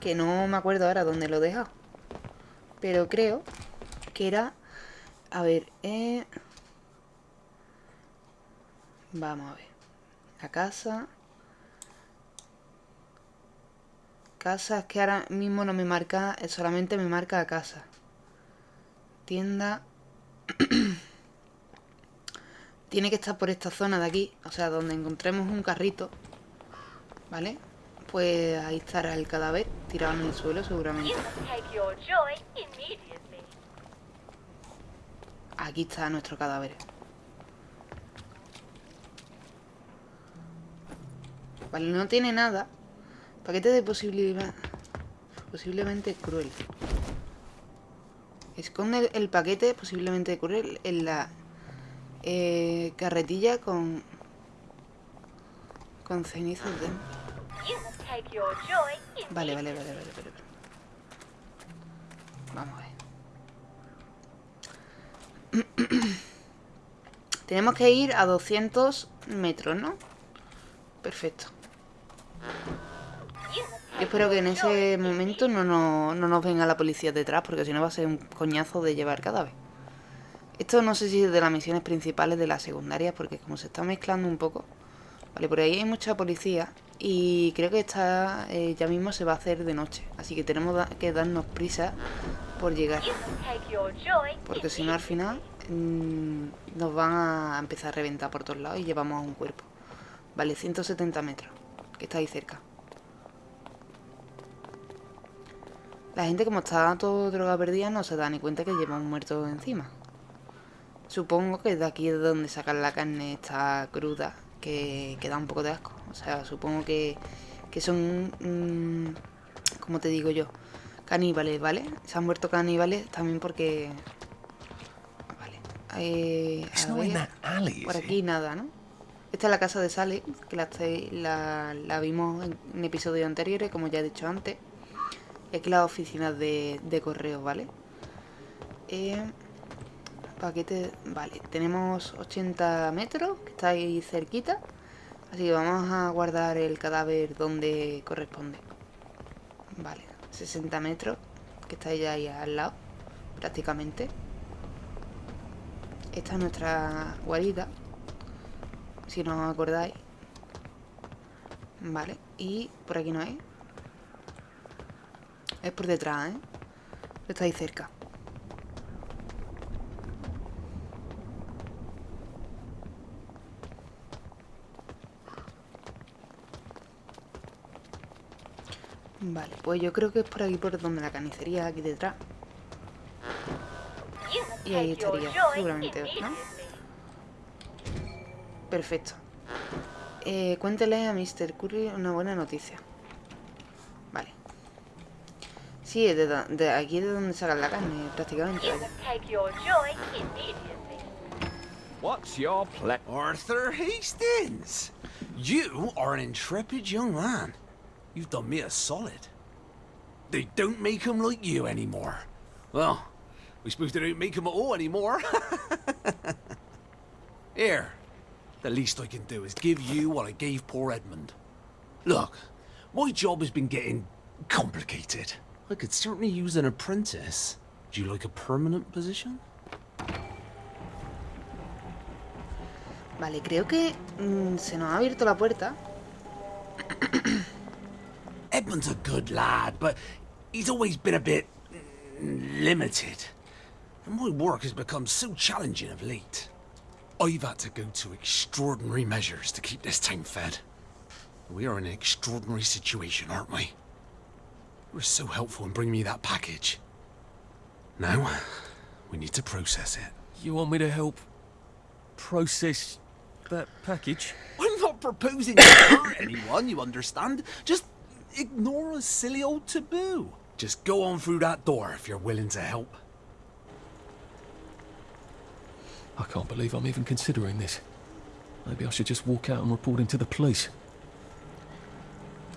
Que no me acuerdo ahora dónde lo he dejado. Pero creo que era... A ver, eh... Vamos a ver. La casa... Casa, es que ahora mismo no me marca, eh, solamente me marca a casa. Tienda. Tiene que estar por esta zona de aquí, o sea, donde encontremos un carrito. ¿Vale? Pues ahí estará el cadáver, tirado en el suelo seguramente. Aquí está nuestro cadáver. Vale, no tiene nada. Paquete de posibilidad. Posiblemente cruel. Esconde el, el paquete posiblemente cruel en la eh, carretilla con. con cenizas de. Vale, vale, vale, vale, vale. Vamos a ver. Tenemos que ir a 200 metros, ¿no? Perfecto. Yo espero que en ese momento no, no, no nos venga la policía detrás, porque si no va a ser un coñazo de llevar cadáver. Esto no sé si es de las misiones principales de las secundarias, porque como se está mezclando un poco... Vale, por ahí hay mucha policía y creo que está eh, ya mismo se va a hacer de noche. Así que tenemos da- que darnos prisa por llegar. Porque si no al final mm, nos van a empezar a reventar por todos lados y llevamos a un cuerpo. Vale, 170 metros, que está ahí cerca. La gente como está todo droga perdida no se da ni cuenta que lleva un muerto encima. Supongo que de aquí es donde sacan la carne esta cruda, que, que da un poco de asco. O sea, supongo que, que son, mm, como te digo yo, caníbales, ¿vale? Se han muerto caníbales también porque... Vale. Eh, a ver, por aquí nada, ¿no? Esta es la casa de Sally, que la, la, la vimos en, en episodios anteriores, como ya he dicho antes. Y aquí las oficinas de, de correo, ¿vale? Eh, paquete... Vale, tenemos 80 metros, que está ahí cerquita. Así que vamos a guardar el cadáver donde corresponde. Vale, 60 metros, que está ya ahí al lado, prácticamente. Esta es nuestra guarida, si no os acordáis. Vale, y por aquí no es. Es por detrás, ¿eh? Está ahí cerca. Vale, pues yo creo que es por aquí por donde la carnicería, aquí detrás. Y ahí estaría, seguramente, ¿no? Perfecto. Eh, cuéntele a Mr. Curry una buena noticia. Vale. Sí, es de, de aquí de donde sacan la carne, prácticamente.
What's your ple-
Arthur Hastings! You are an intrepid young man. You've done me a solid. They don't make 'em like you anymore. Well, we suppose they don't make 'em at all anymore. Here, the least I can do is give you what I gave poor Edmund. Look, my job has been getting complicated. I could certainly use an apprentice. Do you like a permanent position?
Vale, creo que mm, se nos ha abierto la puerta.
Edmund's a good lad, but he's always been a bit mm, limited. And my work has become so challenging of late. I've had to go to extraordinary measures to keep this town fed. We are in an extraordinary situation, aren't we? You were so helpful in bringing me that package. Now, we need to process it.
You want me to help process that package?
I'm not proposing to hurt anyone, you understand? Just ignore a silly old taboo. Just go on through that door if you're willing to help.
I can't believe I'm even considering this. Maybe I should just walk out and report him to the police.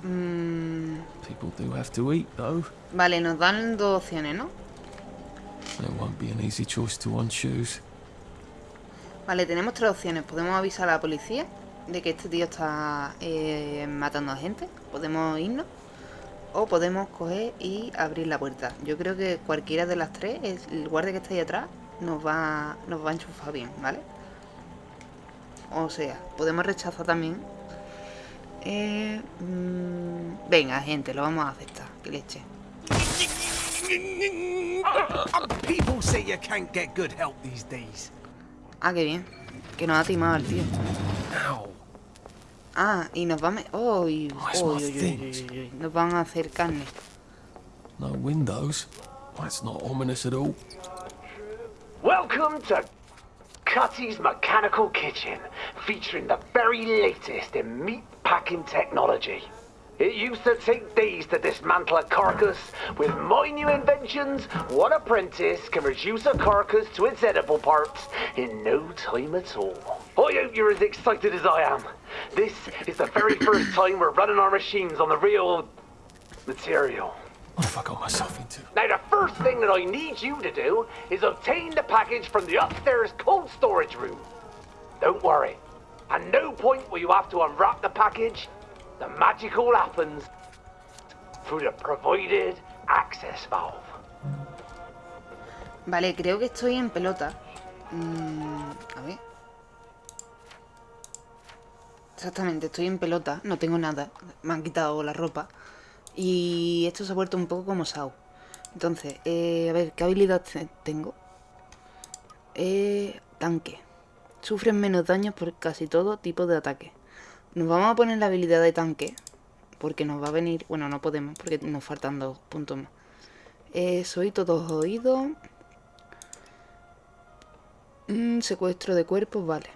Mm,
People do have to eat, though.
vale, nos dan dos opciones, ¿no?
It won't be an easy choice to unchoose.
Vale, tenemos tres opciones. Podemos avisar a la policía de que este tío está eh, matando a gente. Podemos irnos. O podemos coger y abrir la puerta. Yo creo que cualquiera de las tres, es- el guardia que está ahí atrás, nos va, nos va a enchufar bien, ¿vale? O sea, podemos rechazar también. Eh, mm, venga, gente, lo vamos a aceptar. Que leche. Ah, qué bien. Que nos ha timado el tío. Ah, y nos van a... Oh, y-
it's
uy,
my
uy, uy,
things.
uy, uy, Nos van a hacer carne.
No windows? That's not ominous at all.
Welcome to Cutty's Mechanical Kitchen, featuring the very latest in meat packing technology. It used to take days to dismantle a carcass. With my new inventions, one apprentice can reduce a carcass to its edible parts in no time at all. I hope you're as excited as I am. This is the very first time we're running our machines on the real material.
What have I got myself into?
Now, the first thing that I need you to do is obtain the package from the upstairs cold storage room. Don't worry. At no point will you have to unwrap the package. The magic all happens through the provided access valve.
Vale, creo que estoy en pelota. Mm, a ver. Exactamente, estoy en pelota, no tengo nada. Me han quitado la ropa. Y esto se ha vuelto un poco como Sao. Entonces, eh, a ver, ¿qué habilidad te- tengo? Eh, tanque. Sufren menos daños por casi todo tipo de ataque. Nos vamos a poner la habilidad de tanque. Porque nos va a venir... Bueno, no podemos porque nos faltan dos puntos más. Eh, soy todos oídos. Mm, secuestro de cuerpos, vale.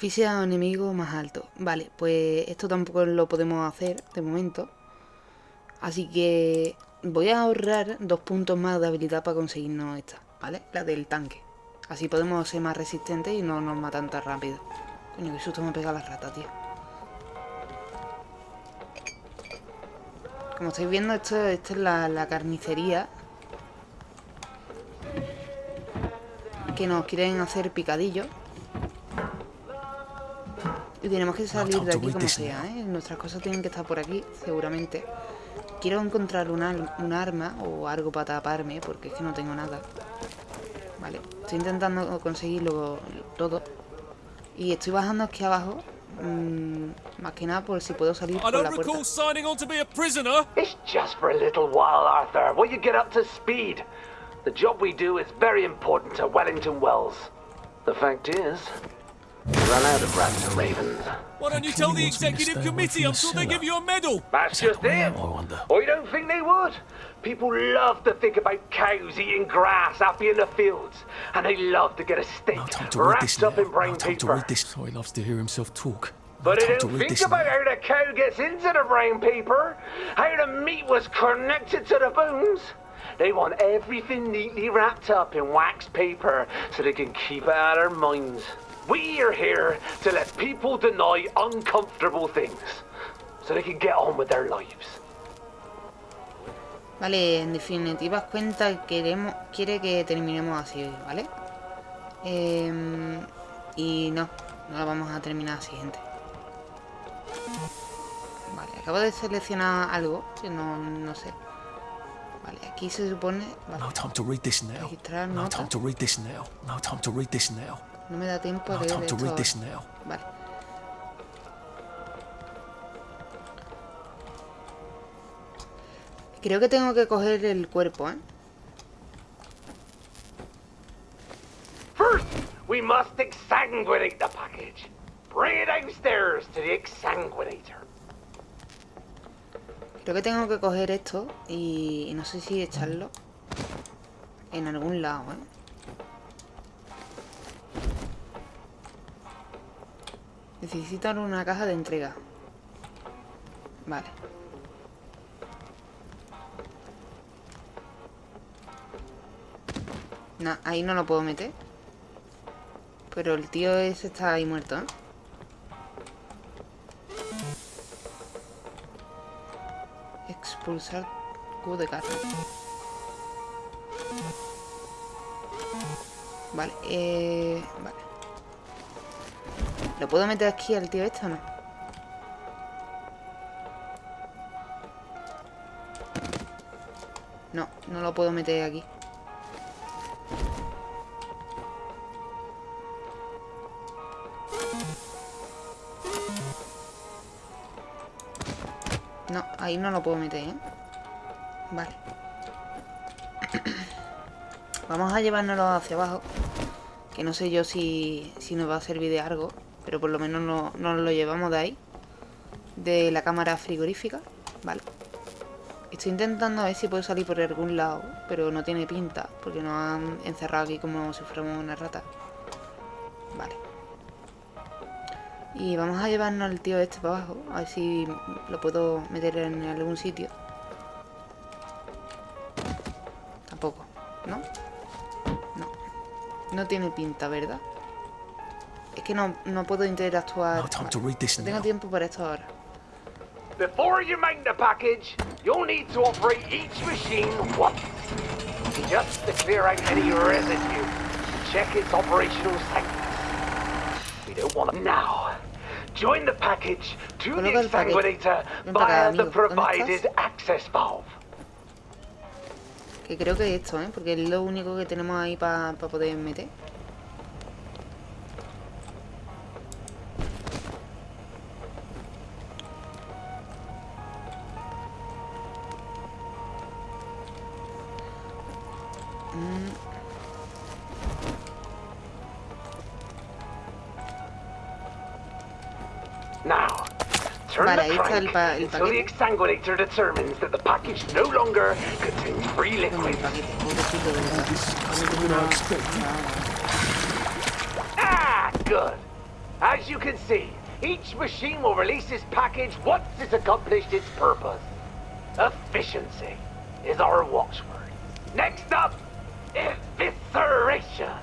Asfixia a enemigo más alto. Vale, pues esto tampoco lo podemos hacer de momento. Así que voy a ahorrar dos puntos más de habilidad para conseguirnos esta, ¿vale? La del tanque. Así podemos ser más resistentes y no nos matan tan rápido. Coño, qué susto me pega la rata, tío. Como estáis viendo, esto, esto es la, la carnicería. Que nos quieren hacer picadillo. Y tenemos que salir de aquí como sea, ¿eh? Nuestras cosas tienen que estar por aquí, seguramente. Quiero encontrar un, al- un arma o algo para taparme, porque es que no tengo nada. Vale, estoy intentando conseguirlo todo. Y estoy bajando aquí abajo, mm, más que nada por si puedo salir
I
por
don't
la puerta.
recall signing on to be a prisoner.
It's just for a little while, Arthur, while you get up to speed. The job we do is very important to Wellington Wells. The fact is, run out of rats and ravens.
Why don't you tell the executive committee? I'm sure they give you a medal.
That's just it. I wonder. I don't think they would. People love to think about cows eating grass happy in the fields, and they love to get a steak
To read this
wrapped up
now.
in brown
No time to read this. So he loves to hear himself talk.
But they
time to
don't think
this
about how the cow gets into the brown paper, how the meat was connected to the bones. They want everything neatly wrapped up in wax paper so they can keep it out of their minds. We are here to let people deny uncomfortable things so they can get on with their lives.
Vale, en definitivas cuentas queremos, quiere que terminemos así, ¿vale? Em, y no, no la vamos a terminar así, gente. Vale, acabo de seleccionar algo que no, no sé. Vale, aquí se supone... Vale,
No time to read this now.
registrar
No time to read this now. No time to read this now.
No me da tiempo a
No
leer
time to
esto
read this
ahora.
now.
Vale. Creo que tengo que coger el cuerpo, ¿eh?
First, we must exsanguinate the package. Bring it downstairs to the exsanguinator.
Creo que tengo que coger esto y, y no sé si echarlo en algún lado, ¿eh? Necesitan una caja de entrega. Vale. No, ahí no lo puedo meter. Pero el tío ese está ahí muerto, ¿eh? Expulsar cubo de carne. Vale, eh... Vale. ¿Lo puedo meter aquí al tío este o no? No, no lo puedo meter aquí. No, ahí no lo puedo meter, ¿eh? Vale. Vamos a llevárnoslo hacia abajo. Que no sé yo si, si nos va a servir de algo. Pero por lo menos no, nos lo llevamos de ahí. De la cámara frigorífica. Vale. Estoy intentando a ver si puedo salir por algún lado. Pero no tiene pinta. Porque nos han encerrado aquí como si fuéramos una rata. Vale. Y vamos a llevarnos al tío este para abajo. A ver si lo puedo meter en algún sitio. Tiene pinta, ¿verdad? Es que no, no puedo interactuar.
No time to read this
No tengo
now.
tiempo para esto ahora.
Before you make the package, you'll need to operate each machine once. Just to clear out any residue. Check its operational status. We don't want to... Now, join the package to the
Coloca
exsanguinator
Ven para acá,
via the provided access valve.
Que creo que esto, ¿eh? Porque es lo único que tenemos ahí para poder meter.
Turn
Vale,
the
ahí está el pa- el
until the
paquete.
exsanguinator determines that the package no longer contains free liquid. Ah, good. As you can see, each machine will release its package once it's accomplished its purpose. Efficiency is our watchword. Next up, evisceration.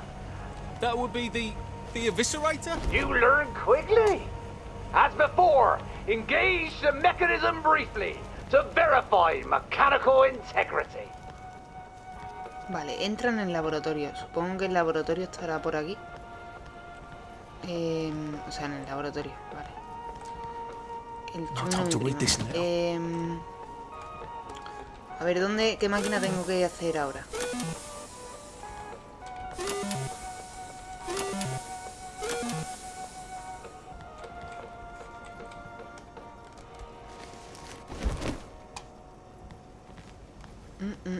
That would be the the eviscerator?
You learn quickly. As before, engage the mechanism briefly to verify mechanical integrity.
Vale, entra en el laboratorio. Supongo que el laboratorio estará por aquí. Em, o sea, en el laboratorio, vale. El
this now.
Em, a ver, ¿dónde, qué máquina tengo que hacer ahora?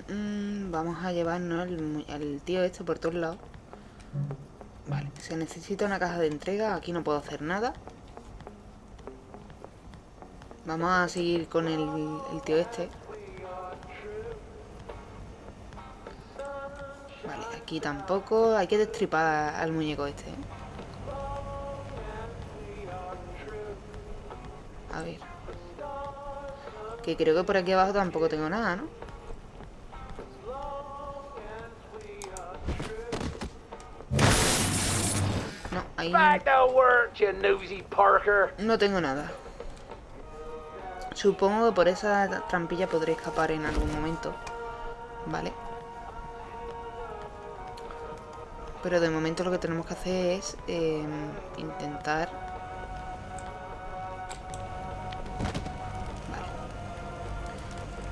Mm, Vamos a llevarnos al tío este por todos lados. Vale, se necesita una caja de entrega. Aquí no puedo hacer nada. Vamos a seguir con el, el tío este. Vale, aquí tampoco. Hay que destripar al muñeco este. ¿eh? A ver. Que creo que por aquí abajo tampoco tengo nada, ¿no? No tengo nada. Supongo que por esa trampilla podré escapar en algún momento. Vale. Pero de momento lo que tenemos que hacer es eh, intentar... Vale.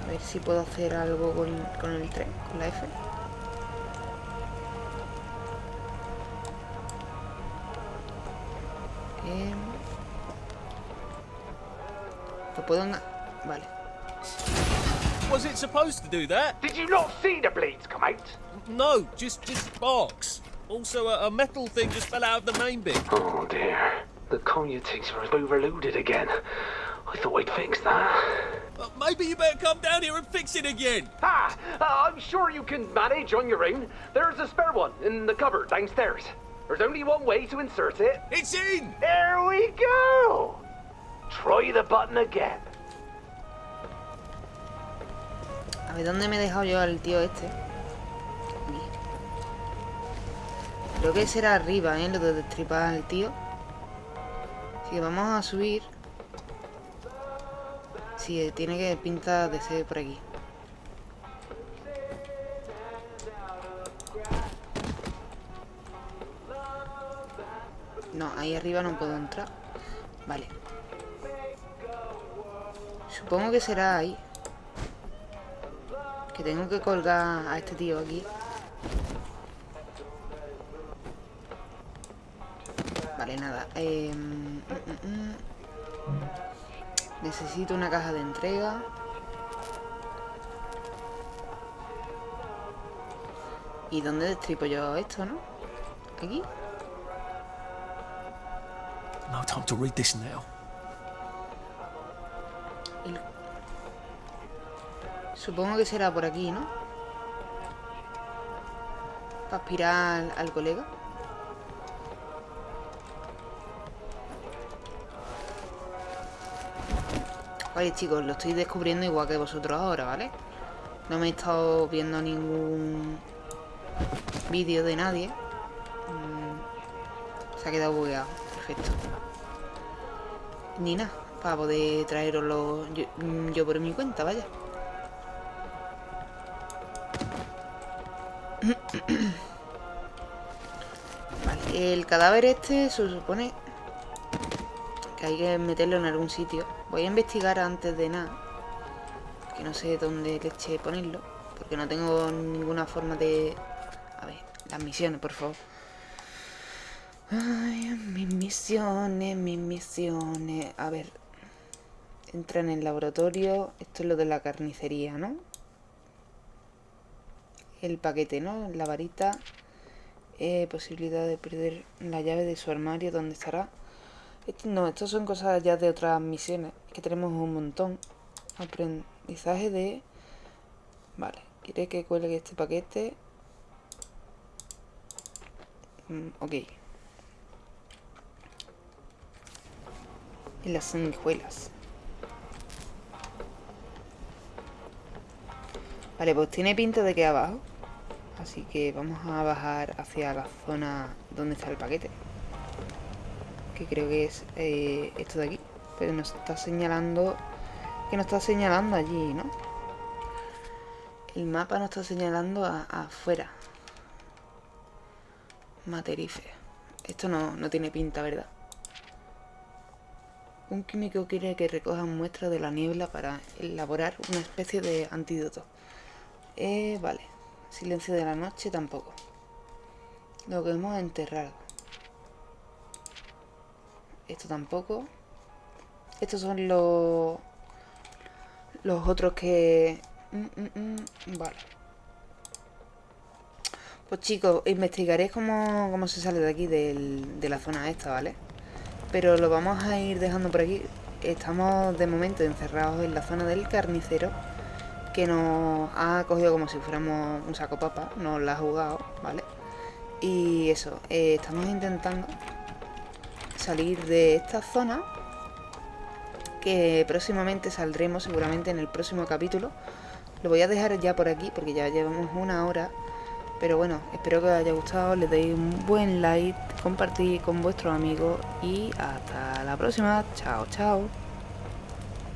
A ver si puedo hacer algo con, con el tren, con la F. Em, ¿Lo puedo...? Vale.
Was it supposed to do that?
Did you not see the blades come out?
No, just just sparks. Also, a, a metal thing just fell out of the main bit.
Oh dear. The commutator is overloaded again. I thought I'd fix that.
Uh, maybe you better come down here and fix it again.
Ah, uh, I'm sure you can manage on your own. There's a spare one in the cupboard downstairs. There's only one way to insert it.
It's in!
There we go! Try the button again.
A ver, ¿dónde me he dejado yo al tío este? Aquí. Creo que será arriba, ¿eh? Lo de destripar al tío. Así que vamos a subir. Sí, tiene que pinta de ser por aquí. No, ahí arriba no puedo entrar. Vale. Supongo que será ahí. Que tengo que colgar a este tío aquí. Vale, nada. eh, mm, mm, mm. Necesito una caja de entrega. ¿Y dónde destripo yo esto, no? ¿Aquí?
No time to read this now.
Supongo que será por aquí, ¿no? Para aspirar al, colega. Vale, chicos, lo estoy descubriendo igual que vosotros ahora, ¿vale? No me he estado viendo ningún vídeo de nadie. Mm, se ha quedado bugueado. Perfecto. Ni nada. para poder traeroslo yo, yo por mi cuenta, vaya. Vale, el cadáver este se supone que hay que meterlo en algún sitio. Voy a investigar antes de nada. Que no sé dónde leche ponerlo. Porque no tengo ninguna forma de... A ver, las misiones, por favor. Ay, mis misiones, mis misiones. A ver. Entra en el laboratorio. Esto es lo de la carnicería, ¿no? El paquete, ¿no? La varita. Eh, posibilidad de perder la llave de su armario. ¿Dónde estará? No, estas son cosas ya de otras misiones. Que tenemos un montón. Aprendizaje de... Vale. Quiere que cuelgue este paquete. Mm, ok. Y las sanguijuelas. Vale, pues tiene pinta de que abajo. Así que vamos a bajar hacia la zona donde está el paquete. Que creo que es eh, esto de aquí. Pero nos está señalando... Que nos está señalando allí, ¿no? El mapa nos está señalando afuera. Materife. Esto no, no tiene pinta, ¿verdad? Un químico quiere que recojan muestras de la niebla para elaborar una especie de antídoto. Eh, vale. Silencio de la noche tampoco. Lo que hemos enterrado. Esto tampoco. Estos son los... Los otros que... Mm, mm, mm, vale. Pues chicos, investigaré cómo, cómo se sale de aquí, de la zona esta, ¿vale? Pero lo vamos a ir dejando por aquí. Estamos de momento encerrados en la zona del carnicero que nos ha cogido como si fuéramos un saco papa, nos la ha jugado, ¿vale? Y eso, eh, estamos intentando salir de esta zona que próximamente saldremos seguramente en el próximo capítulo. Lo voy a dejar ya por aquí porque ya llevamos una hora. Pero bueno, espero que os haya gustado, le deis un buen like, compartid con vuestros amigos y hasta la próxima. Chao, chao.